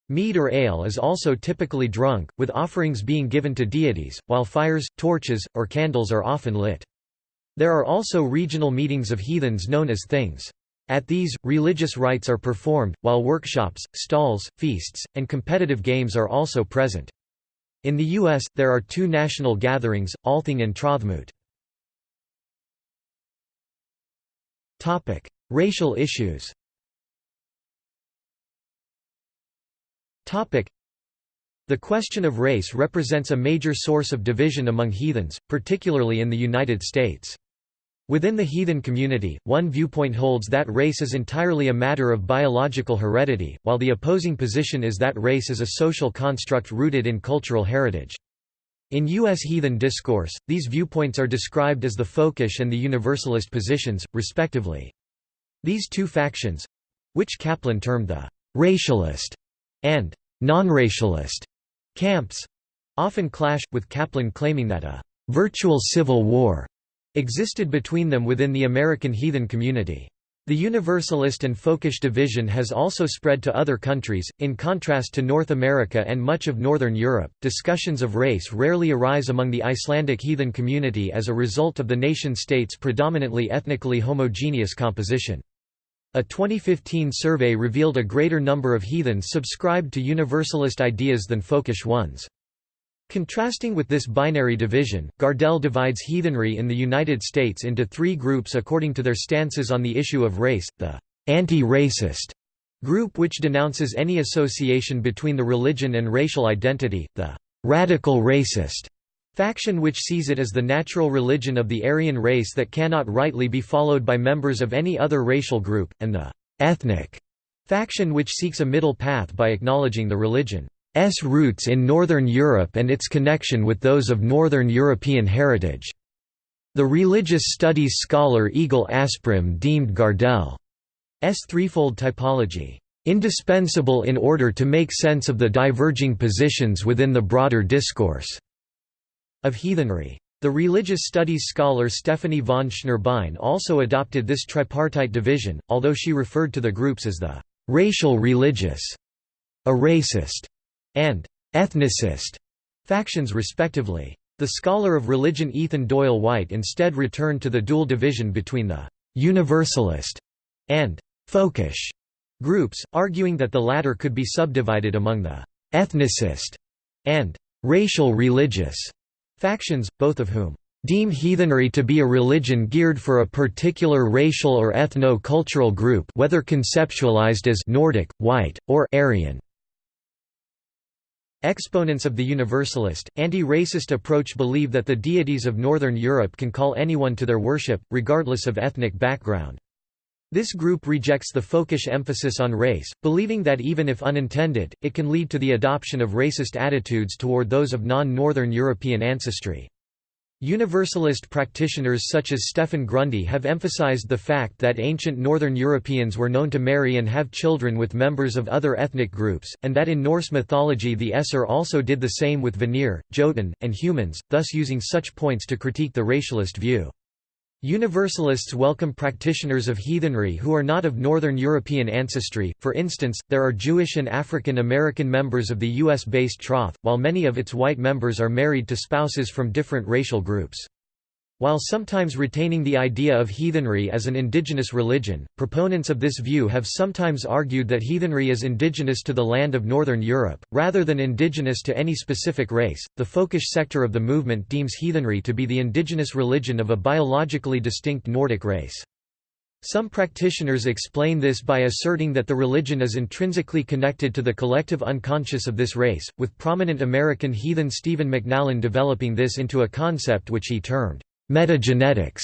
Mead or ale is also typically drunk, with offerings being given to deities, while fires, torches, or candles are often lit. There are also regional meetings of heathens known as things. At these, religious rites are performed, while workshops, stalls, feasts, and competitive games are also present. In the U.S., there are two national gatherings, Althing and Trothmoot. Racial issues The question of race represents a major source of division among heathens, particularly in the United States. Within the heathen community, one viewpoint holds that race is entirely a matter of biological heredity, while the opposing position is that race is a social construct rooted in cultural heritage. In U.S. heathen discourse, these viewpoints are described as the folkish and the universalist positions, respectively. These two factions—which Kaplan termed the «racialist» and «non-racialist» camps—often clash, with Kaplan claiming that a «virtual civil war» existed between them within the American heathen community. The Universalist and Folkish division has also spread to other countries. In contrast to North America and much of Northern Europe, discussions of race rarely arise among the Icelandic heathen community as a result of the nation state's predominantly ethnically homogeneous composition. A 2015 survey revealed a greater number of heathens subscribed to Universalist ideas than Folkish ones. Contrasting with this binary division, Gardell divides heathenry in the United States into three groups according to their stances on the issue of race, the anti-racist group which denounces any association between the religion and racial identity, the radical racist faction which sees it as the natural religion of the Aryan race that cannot rightly be followed by members of any other racial group, and the ethnic faction which seeks a middle path by acknowledging the religion. S roots in Northern Europe and its connection with those of Northern European heritage. The religious studies scholar Egil Asprem deemed Gardell's threefold typology indispensable in order to make sense of the diverging positions within the broader discourse of heathenry. The religious studies scholar Stephanie von Schnurbein also adopted this tripartite division, although she referred to the groups as the racial religious, a racist, and ethnicist factions respectively. The scholar of religion Ethan Doyle White instead returned to the dual division between the «universalist» and «folkish» groups, arguing that the latter could be subdivided among the «ethnicist» and «racial religious» factions, both of whom deem heathenry to be a religion geared for a particular racial or ethno-cultural group whether conceptualized as Nordic, white, or Aryan. Exponents of the Universalist, anti-racist approach believe that the deities of Northern Europe can call anyone to their worship, regardless of ethnic background. This group rejects the folkish emphasis on race, believing that even if unintended, it can lead to the adoption of racist attitudes toward those of non-Northern European ancestry. Universalist practitioners such as Stephan Grundy have emphasized the fact that ancient Northern Europeans were known to marry and have children with members of other ethnic groups, and that in Norse mythology the Aesir also did the same with Vanir, Jotun, and humans, thus using such points to critique the racialist view. Universalists welcome practitioners of heathenry who are not of Northern European ancestry, for instance, there are Jewish and African American members of the U.S.-based Troth, while many of its white members are married to spouses from different racial groups. While sometimes retaining the idea of heathenry as an indigenous religion, proponents of this view have sometimes argued that heathenry is indigenous to the land of Northern Europe, rather than indigenous to any specific race. The folkish sector of the movement deems heathenry to be the indigenous religion of a biologically distinct Nordic race. Some practitioners explain this by asserting that the religion is intrinsically connected to the collective unconscious of this race, with prominent American heathen Stephen McNallen developing this into a concept which he termed Metagenetics.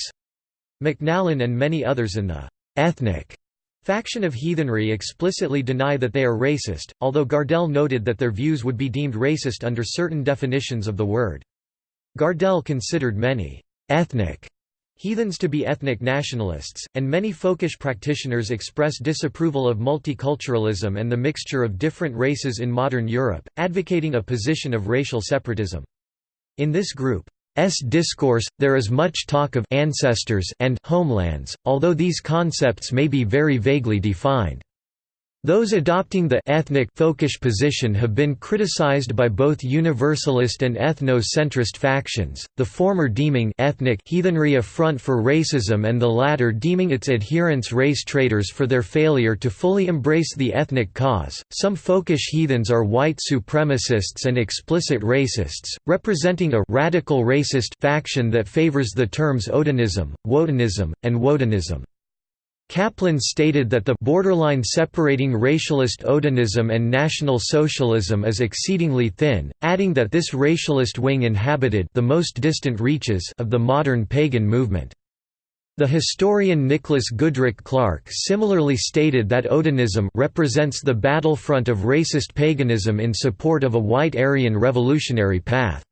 McNallen and many others in the ethnic faction of heathenry explicitly deny that they are racist, although Gardell noted that their views would be deemed racist under certain definitions of the word. Gardell considered many ethnic heathens to be ethnic nationalists, and many folkish practitioners express disapproval of multiculturalism and the mixture of different races in modern Europe, advocating a position of racial separatism. In this group, S discourse, there is much talk of ancestors and homelands, although these concepts may be very vaguely defined. Those adopting the ethnic folkish position have been criticized by both universalist and ethno-centrist factions, the former deeming ethnic heathenry a front for racism and the latter deeming its adherents race traitors for their failure to fully embrace the ethnic cause. Some folkish heathens are white supremacists and explicit racists, representing a radical racist faction that favors the terms Odinism, Wodenism, and Wotanism. Kaplan stated that the borderline separating racialist Odinism and National Socialism is exceedingly thin, adding that this racialist wing inhabited the most distant reaches of the modern pagan movement. The historian Nicholas Goodrick Clarke similarly stated that Odinism represents the battlefront of racist paganism in support of a white Aryan revolutionary path.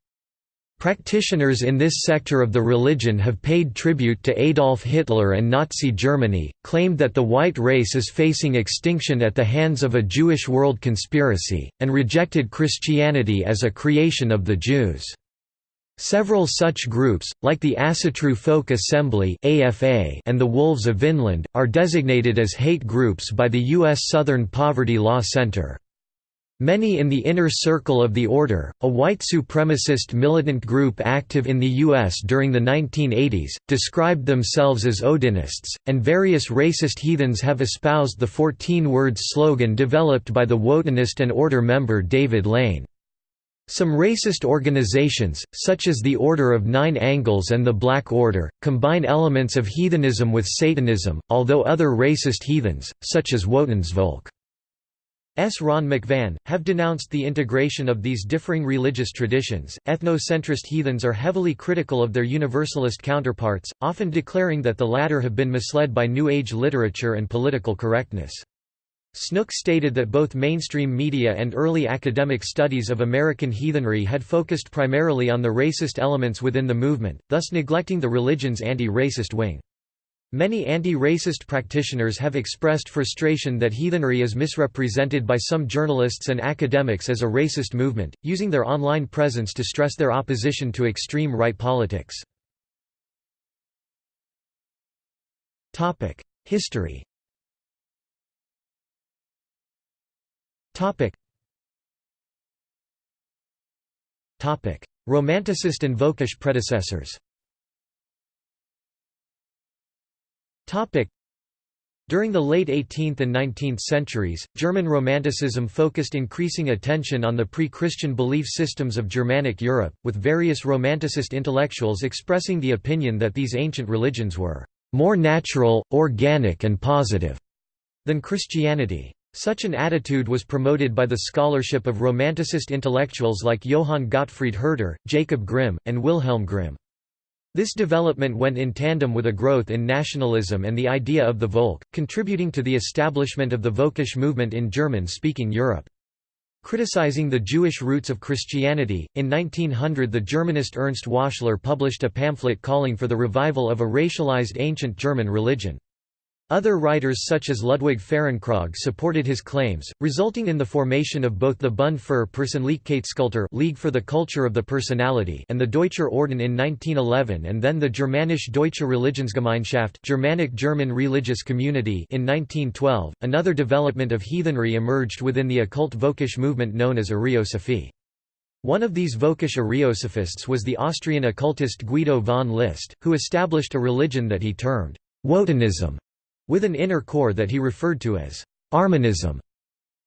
Practitioners in this sector of the religion have paid tribute to Adolf Hitler and Nazi Germany, claimed that the white race is facing extinction at the hands of a Jewish world conspiracy, and rejected Christianity as a creation of the Jews. Several such groups, like the Asatru Folk Assembly and the Wolves of Vinland, are designated as hate groups by the U.S. Southern Poverty Law Center. Many in the inner circle of the Order, a white supremacist militant group active in the U.S. during the 1980s, described themselves as Odinists, and various racist heathens have espoused the 14-word slogan developed by the Wotanist and Order member David Lane. Some racist organizations, such as the Order of Nine Angles and the Black Order, combine elements of heathenism with Satanism, although other racist heathens, such as Wotan's Volk. S. Ron McVan, have denounced the integration of these differing religious traditions. Ethnocentrist heathens are heavily critical of their Universalist counterparts, often declaring that the latter have been misled by New Age literature and political correctness. Snook stated that both mainstream media and early academic studies of American heathenry had focused primarily on the racist elements within the movement, thus neglecting the religion's anti-racist wing. Many anti-racist practitioners have expressed frustration that heathenry is misrepresented by some journalists and academics as a racist movement, using their online presence to stress their opposition to extreme right politics. History Romanticist and Völkisch predecessors During the late 18th and 19th centuries, German Romanticism focused increasing attention on the pre-Christian belief systems of Germanic Europe, with various Romanticist intellectuals expressing the opinion that these ancient religions were more natural, organic and positive than Christianity. Such an attitude was promoted by the scholarship of Romanticist intellectuals like Johann Gottfried Herder, Jacob Grimm, and Wilhelm Grimm. This development went in tandem with a growth in nationalism and the idea of the Volk, contributing to the establishment of the Völkisch movement in German-speaking Europe. Criticizing the Jewish roots of Christianity, in 1900 the Germanist Ernst Wachler published a pamphlet calling for the revival of a racialized ancient German religion. Other writers such as Ludwig Fahrenkrog supported his claims, resulting in the formation of both the Bund für Persönlichkeitskultur League for the Culture of the Personality and the Deutscher Orden in 1911 and then the Germanisch Deutsche Religionsgemeinschaft Germanic German Religious Community in 1912. Another development of heathenry emerged within the occult Völkisch movement known as Ariosophy. One of these Völkisch Ariosophists was the Austrian occultist Guido von List, who established a religion that he termed Wotanism with an inner core that he referred to as Armanism.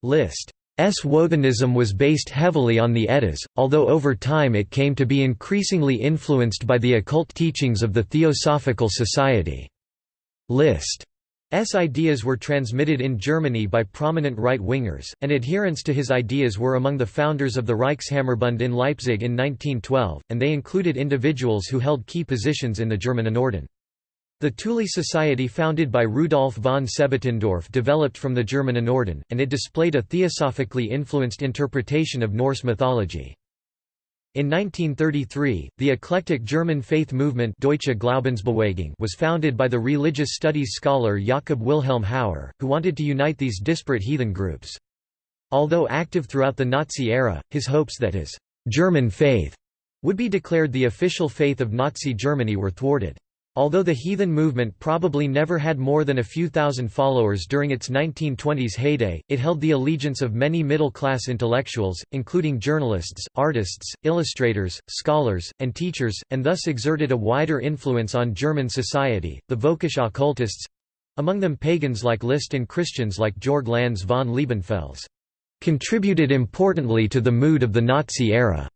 List S. Wotanism was based heavily on the Eddas, although over time it came to be increasingly influenced by the occult teachings of the Theosophical Society. List S ideas were transmitted in Germany by prominent right-wingers, and adherents to his ideas were among the founders of the Reichshammerbund in Leipzig in 1912, and they included individuals who held key positions in the German Germanenorden. The Thule Society founded by Rudolf von Sebottendorf developed from the Germanenorden, and it displayed a theosophically influenced interpretation of Norse mythology. In 1933, the eclectic German faith movement Deutsche Glaubensbewegung was founded by the religious studies scholar Jakob Wilhelm Hauer, who wanted to unite these disparate heathen groups. Although active throughout the Nazi era, his hopes that his «German faith» would be declared the official faith of Nazi Germany were thwarted. Although the heathen movement probably never had more than a few thousand followers during its 1920s heyday, it held the allegiance of many middle-class intellectuals, including journalists, artists, illustrators, scholars, and teachers, and thus exerted a wider influence on German society. The Völkisch occultists among them pagans like List and Christians like Georg Lanz von Liebenfels contributed importantly to the mood of the Nazi era.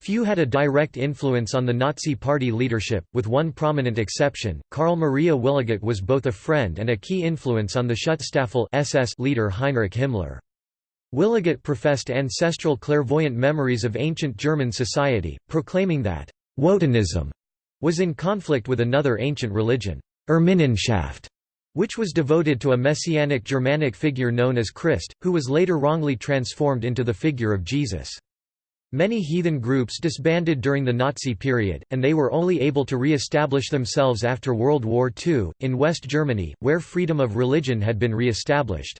Few had a direct influence on the Nazi Party leadership, with one prominent exception, Karl Maria Wiligut was both a friend and a key influence on the Schutzstaffel SS leader Heinrich Himmler. Wiligut professed ancestral clairvoyant memories of ancient German society, proclaiming that Wotanism was in conflict with another ancient religion, Irminenschaft, which was devoted to a messianic Germanic figure known as Krist, who was later wrongly transformed into the figure of Jesus. Many heathen groups disbanded during the Nazi period, and they were only able to re-establish themselves after World War II, in West Germany, where freedom of religion had been re-established.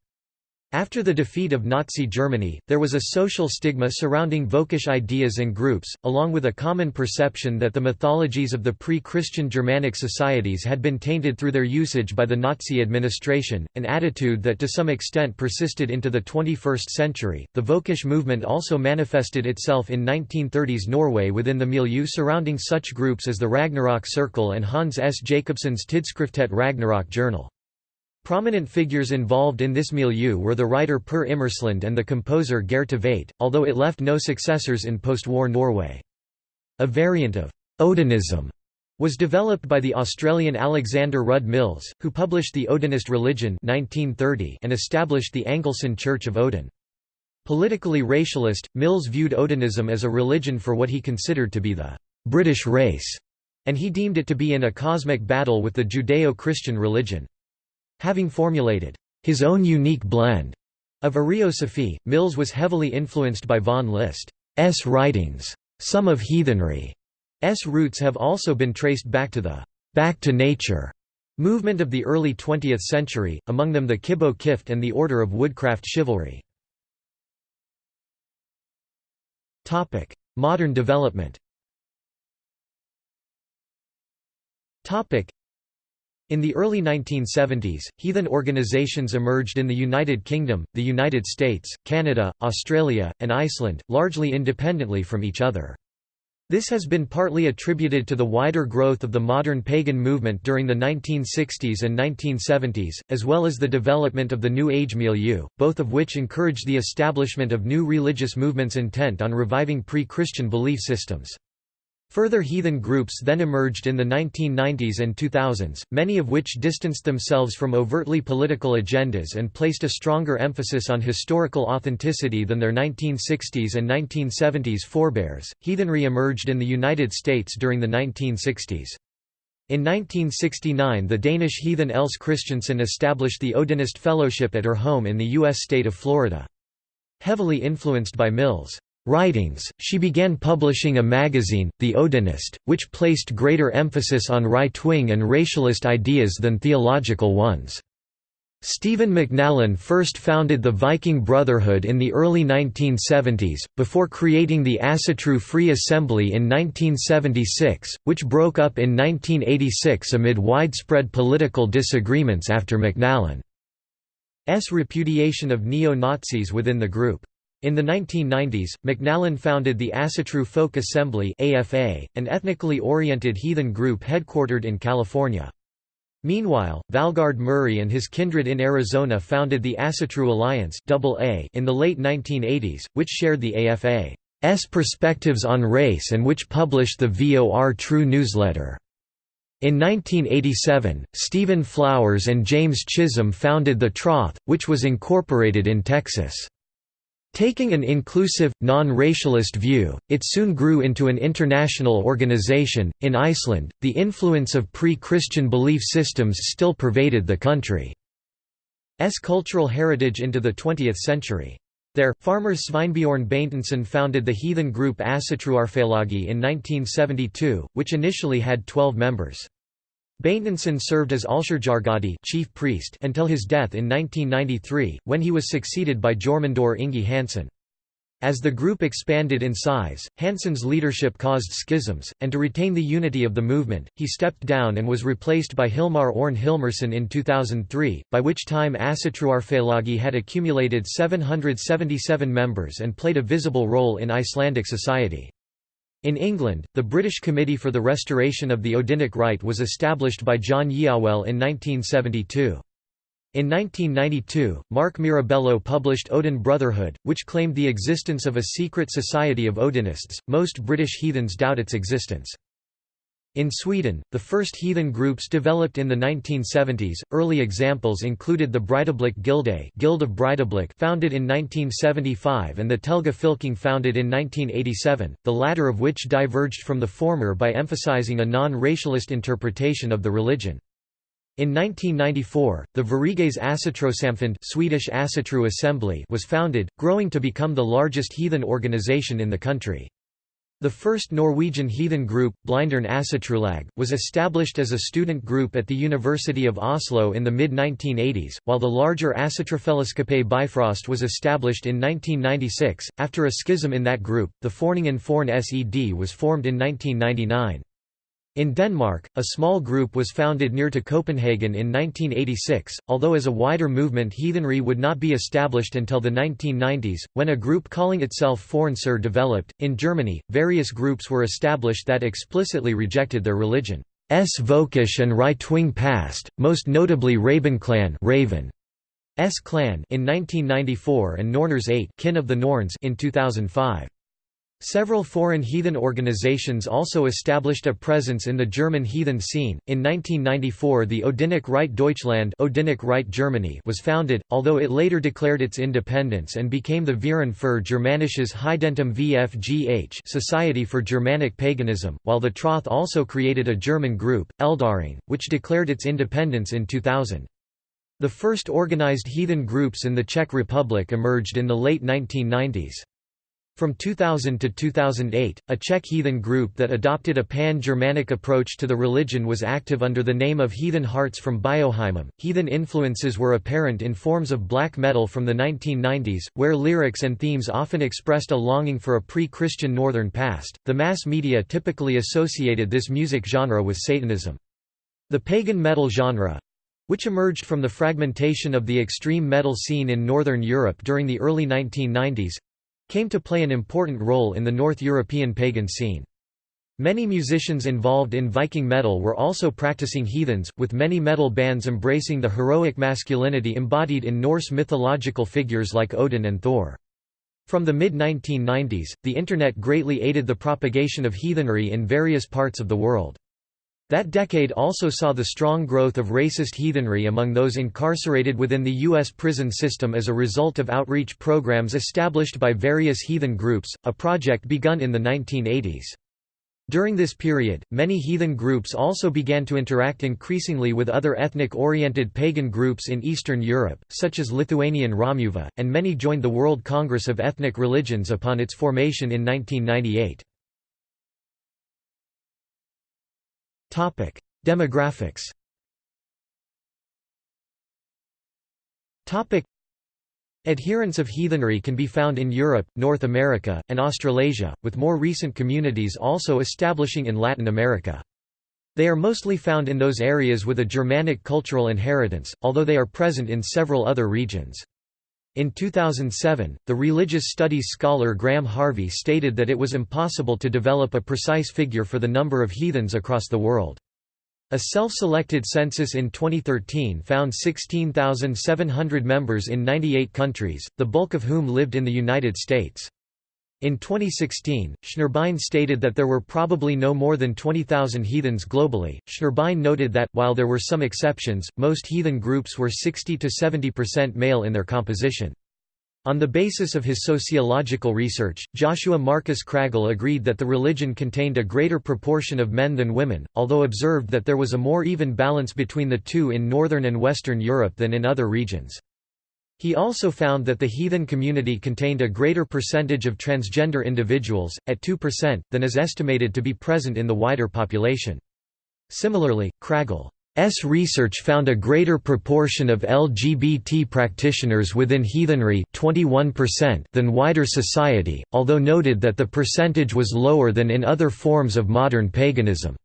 After the defeat of Nazi Germany, there was a social stigma surrounding Völkisch ideas and groups, along with a common perception that the mythologies of the pre-Christian Germanic societies had been tainted through their usage by the Nazi administration, an attitude that to some extent persisted into the 21st century. The Völkisch movement also manifested itself in 1930s Norway within the milieu surrounding such groups as the Ragnarok Circle and Hans S. Jacobsson's Tidsskriftet Ragnarok journal. Prominent figures involved in this milieu were the writer Per Imerslund and the composer Geirr Tveitt, although it left no successors in post-war Norway. A variant of Odinism was developed by the Australian Alexander Rudd Mills, who published The Odinist Religion 1930 and established the Anglecyn Church of Odin. Politically racialist, Mills viewed Odinism as a religion for what he considered to be the British race, and he deemed it to be in a cosmic battle with the Judeo-Christian religion. Having formulated his own unique blend of Ariosophy, Mills was heavily influenced by von List's writings. Some of heathenry's roots have also been traced back to the «back to nature» movement of the early 20th century, among them the Kibbo Kift and the Order of Woodcraft Chivalry. Modern development in the early 1970s, heathen organizations emerged in the United Kingdom, the United States, Canada, Australia, and Iceland, largely independently from each other. This has been partly attributed to the wider growth of the modern pagan movement during the 1960s and 1970s, as well as the development of the New Age milieu, both of which encouraged the establishment of new religious movements intent on reviving pre-Christian belief systems. Further heathen groups then emerged in the 1990s and 2000s, many of which distanced themselves from overtly political agendas and placed a stronger emphasis on historical authenticity than their 1960s and 1970s forebears. Heathenry emerged in the United States during the 1960s. In 1969 the Danish heathen Else Christensen established the Odinist Fellowship at her home in the U.S. state of Florida. Heavily influenced by Mills' writings, she began publishing a magazine, The Odinist, which placed greater emphasis on right-wing and racialist ideas than theological ones. Stephen McNallen first founded the Viking Brotherhood in the early 1970s, before creating the Asatru Free Assembly in 1976, which broke up in 1986 amid widespread political disagreements after McNallen's repudiation of neo-Nazis within the group. In the 1990s, McNallen founded the Asatru Folk Assembly AFA, an ethnically oriented heathen group headquartered in California. Meanwhile, Valgard Murray and his kindred in Arizona founded the Asatru Alliance AA in the late 1980s, which shared the AFA's perspectives on race and which published the VOR True newsletter. In 1987, Stephen Flowers and James Chisholm founded the Troth, which was incorporated in Texas. Taking an inclusive, non-racialist view, it soon grew into an international organization. In Iceland, the influence of pre-Christian belief systems still pervaded the country's cultural heritage into the 20th century. There, farmer Sveinbjorn Beinteinsson founded the heathen group Asatruarfélagi in 1972, which initially had 12 members. Beinteinsson served as Allsherjargadi chief priest until his death in 1993, when he was succeeded by Jormundur Ingi Hansen. As the group expanded in size, Hansen's leadership caused schisms, and to retain the unity of the movement, he stepped down and was replaced by Hilmar Orn Hilmarsson in 2003, by which time Asatruarfélagi had accumulated 777 members and played a visible role in Icelandic society. In England, the British Committee for the Restoration of the Odinic Rite was established by John Yeowell in 1972. In 1992, Mark Mirabello published Odin Brotherhood, which claimed the existence of a secret society of Odinists. Most British heathens doubt its existence. In Sweden, the first heathen groups developed in the 1970s. Early examples included the Breidablik Gilde Guild of Breidablik founded in 1975 and the Telga Filking founded in 1987, the latter of which diverged from the former by emphasizing a non-racialist interpretation of the religion. In 1994, the Sveriges Asatrosamfund Swedish Asatru Assembly was founded, growing to become the largest heathen organization in the country. The first Norwegian heathen group, Blindern Asatrulag, was established as a student group at the University of Oslo in the mid-1980s, while the larger Asatrufellesskapet Bifrost was established in 1996. After a schism in that group, the Foreningen Forn SED was formed in 1999. In Denmark, a small group was founded near to Copenhagen in 1986, although as a wider movement heathenry would not be established until the 1990s, when a group calling itself Fornsur developed. In Germany, various groups were established that explicitly rejected their religion. S and right-wing past, most notably Rabenclan Raven. S clan in 1994 and Norners 8 kin of the Norns in 2005. Several foreign heathen organizations also established a presence in the German heathen scene. In 1994, the Odinic Rite Deutschland Odinic Rite Germany was founded, although it later declared its independence and became the Verein für Germanisches Heidentum VFGH Society for Germanic Paganism, while the Troth also created a German group, Eldaring, which declared its independence in 2000. The first organized heathen groups in the Czech Republic emerged in the late 1990s. From 2000 to 2008, a Czech heathen group that adopted a pan-Germanic approach to the religion was active under the name of Heathen Hearts from Bioheimum. Heathen influences were apparent in forms of black metal from the 1990s, where lyrics and themes often expressed a longing for a pre-Christian northern past. The mass media typically associated this music genre with Satanism. The pagan metal genre, which emerged from the fragmentation of the extreme metal scene in Northern Europe during the early 1990s, came to play an important role in the North European pagan scene. Many musicians involved in Viking metal were also practicing heathens, with many metal bands embracing the heroic masculinity embodied in Norse mythological figures like Odin and Thor. From the mid-1990s, the Internet greatly aided the propagation of heathenry in various parts of the world. That decade also saw the strong growth of racist heathenry among those incarcerated within the U.S. prison system as a result of outreach programs established by various heathen groups, a project begun in the 1980s. During this period, many heathen groups also began to interact increasingly with other ethnic-oriented pagan groups in Eastern Europe, such as Lithuanian Romuva, and many joined the World Congress of Ethnic Religions upon its formation in 1998. Topic: Demographics. Topic: Adherents of heathenry can be found in Europe, North America, and Australasia, with more recent communities also establishing in Latin America. They are mostly found in those areas with a Germanic cultural inheritance, although they are present in several other regions. In 2007, the religious studies scholar Graham Harvey stated that it was impossible to develop a precise figure for the number of heathens across the world. A self-selected census in 2013 found 16,700 members in 98 countries, the bulk of whom lived in the United States. In 2016, Schnurbein stated that there were probably no more than 20,000 heathens globally. Schnurbein noted that, while there were some exceptions, most heathen groups were 60 to 70% male in their composition. On the basis of his sociological research, Joshua Marcus Kraggel agreed that the religion contained a greater proportion of men than women, although observed that there was a more even balance between the two in Northern and Western Europe than in other regions. He also found that the heathen community contained a greater percentage of transgender individuals, at 2%, than is estimated to be present in the wider population. Similarly, Kragel's research found a greater proportion of LGBT practitioners within heathenry 21% than wider society, although noted that the percentage was lower than in other forms of modern paganism.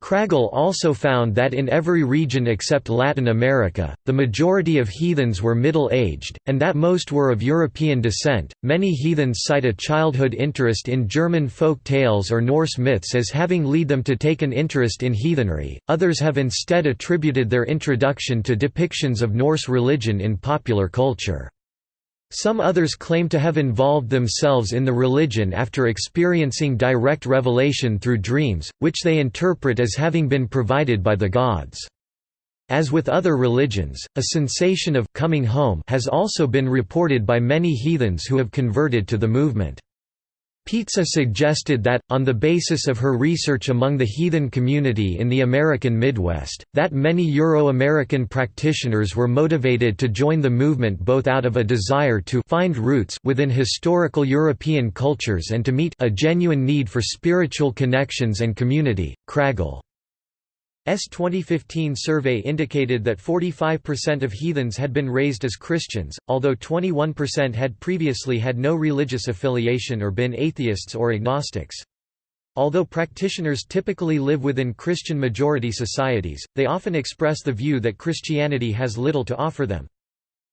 Kraggel also found that in every region except Latin America, the majority of heathens were middle-aged, and that most were of European descent. Many heathens cite a childhood interest in German folk tales or Norse myths as having led them to take an interest in heathenry, others have instead attributed their introduction to depictions of Norse religion in popular culture. Some others claim to have involved themselves in the religion after experiencing direct revelation through dreams, which they interpret as having been provided by the gods. As with other religions, a sensation of coming home has also been reported by many heathens who have converted to the movement. Pizza suggested that, on the basis of her research among the heathen community in the American Midwest, that many Euro-American practitioners were motivated to join the movement both out of a desire to find roots within historical European cultures and to meet a genuine need for spiritual connections and community. Kragill S 2015 survey indicated that 45% of heathens had been raised as Christians, although 21% had previously had no religious affiliation or been atheists or agnostics. Although practitioners typically live within Christian majority societies, they often express the view that Christianity has little to offer them.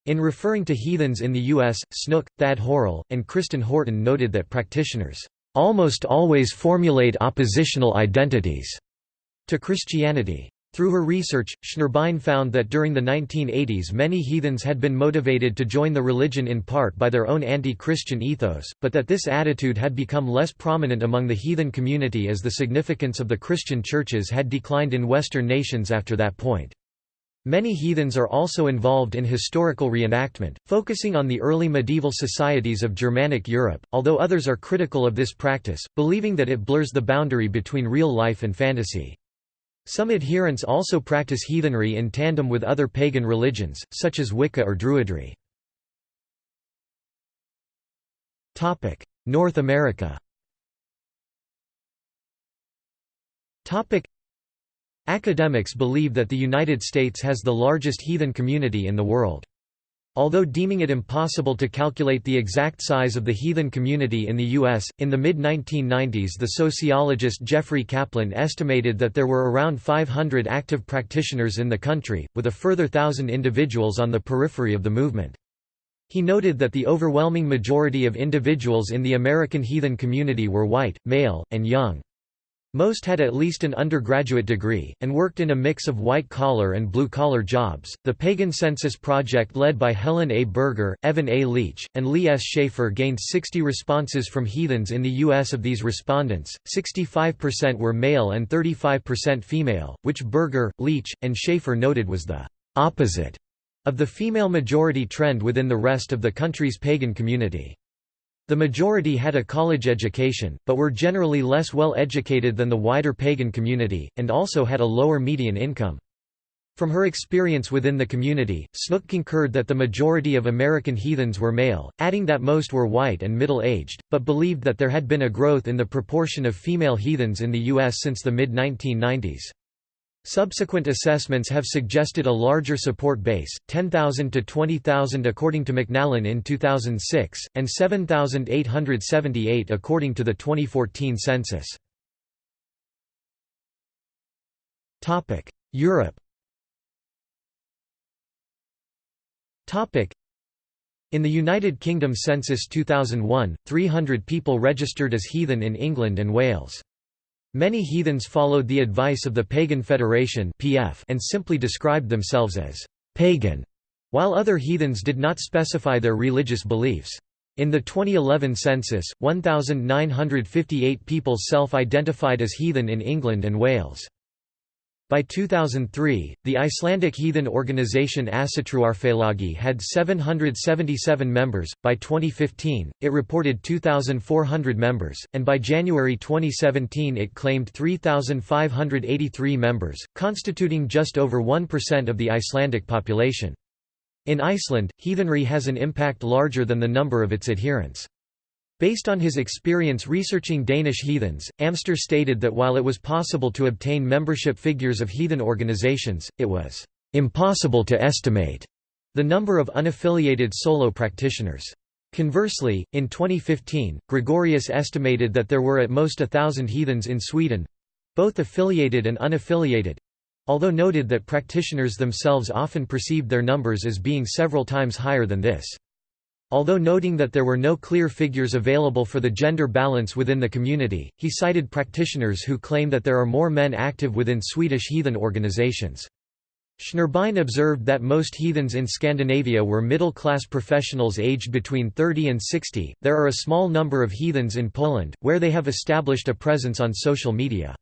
In referring to heathens in the U.S., Snook, Thad Horrell, and Kristen Horton noted that practitioners almost always formulate oppositional identities to Christianity. Through her research, Schnurbein found that during the 1980s many heathens had been motivated to join the religion in part by their own anti-Christian ethos, but that this attitude had become less prominent among the heathen community as the significance of the Christian churches had declined in Western nations after that point. Many heathens are also involved in historical reenactment, focusing on the early medieval societies of Germanic Europe, although others are critical of this practice, believing that it blurs the boundary between real life and fantasy. Some adherents also practice heathenry in tandem with other pagan religions, such as Wicca or Druidry. North America Academics believe that the United States has the largest heathen community in the world. Although deeming it impossible to calculate the exact size of the heathen community in the U.S., in the mid-1990s the sociologist Jeffrey Kaplan estimated that there were around 500 active practitioners in the country, with a further thousand individuals on the periphery of the movement. He noted that the overwhelming majority of individuals in the American heathen community were white, male, and young. Most had at least an undergraduate degree, and worked in a mix of white collar and blue collar jobs. The Pagan Census Project, led by Helen A. Berger, Evan A. Leach, and Lee S. Schaefer, gained 60 responses from heathens in the U.S. Of these respondents, 65% were male and 35% female, which Berger, Leach, and Schaefer noted was the opposite of the female majority trend within the rest of the country's pagan community. The majority had a college education, but were generally less well educated than the wider pagan community, and also had a lower median income. From her experience within the community, Snook concurred that the majority of American heathens were male, adding that most were white and middle-aged, but believed that there had been a growth in the proportion of female heathens in the U.S. since the mid-1990s. Subsequent assessments have suggested a larger support base, 10,000 to 20,000 according to McNallen in 2006, and 7,878 according to the 2014 census. Europe in the United Kingdom Census 2001, 300 people registered as heathen in England and Wales. Many heathens followed the advice of the Pagan Federation and simply described themselves as «pagan», while other heathens did not specify their religious beliefs. In the 2011 census, 1,958 people self-identified as heathen in England and Wales. By 2003, the Icelandic heathen organization Ásatrúarfélagið had 777 members, by 2015, it reported 2,400 members, and by January 2017 it claimed 3,583 members, constituting just over 1% of the Icelandic population. In Iceland, heathenry has an impact larger than the number of its adherents. Based on his experience researching Danish heathens, Amster stated that while it was possible to obtain membership figures of heathen organizations, it was impossible to estimate the number of unaffiliated solo practitioners. Conversely, in 2015, Gregorius estimated that there were at most a thousand heathens in Sweden—both affiliated and unaffiliated—although noted that practitioners themselves often perceived their numbers as being several times higher than this. Although noting that there were no clear figures available for the gender balance within the community, he cited practitioners who claim that there are more men active within Swedish heathen organizations. Schnurbein observed that most heathens in Scandinavia were middle-class professionals aged between 30 and 60. There are a small number of heathens in Poland, where they have established a presence on social media.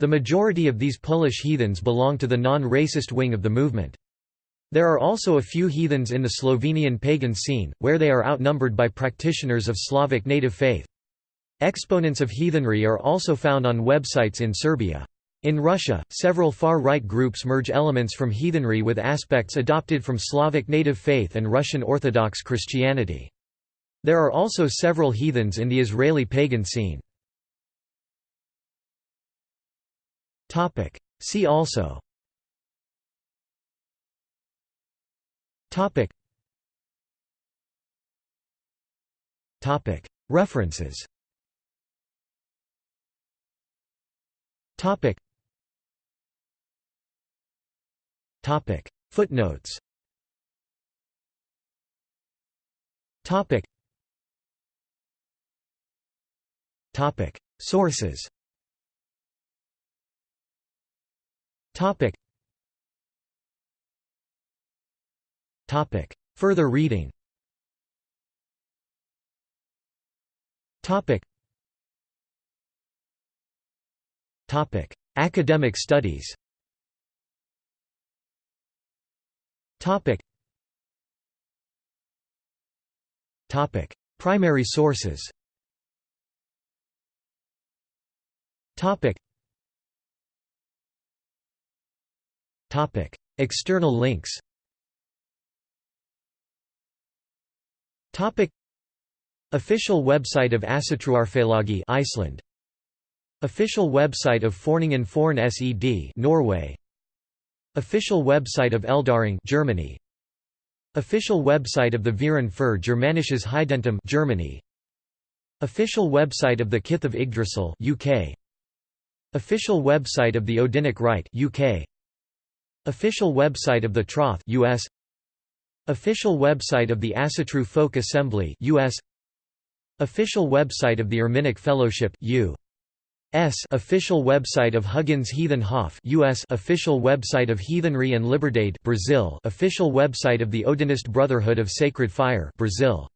The majority of these Polish heathens belong to the non-racist wing of the movement. There are also a few heathens in the Slovenian pagan scene, where they are outnumbered by practitioners of Slavic native faith. Exponents of heathenry are also found on websites in Serbia. In Russia, several far-right groups merge elements from heathenry with aspects adopted from Slavic native faith and Russian Orthodox Christianity. There are also several heathens in the Israeli pagan scene. See also References Topic. Topic. Footnotes. Topic. Topic. Sources. Topic. Topic. Further reading. Topic. Topic: Academic studies. Topic. Topic: Primary sources. Topic. Topic: External links. Topic: Official website of Ásatrúarfélagið Iceland. Official website of Foreningen Forn SED Norway. Official website of Eldaring Germany. Official website of the Verein für Germanisches Heidentum Germany. Official website of the Kith of Yggdrasil UK Official website of the Odinic Rite UK Official website of the Troth US Official website of the Asatru Folk Assembly US Official website of the Erminic Fellowship U S. Official website of Huginn's Heathen Hof US official website of Heathenry and Liberdade Brazil. Official website of the Odinist Brotherhood of Sacred Fire Brazil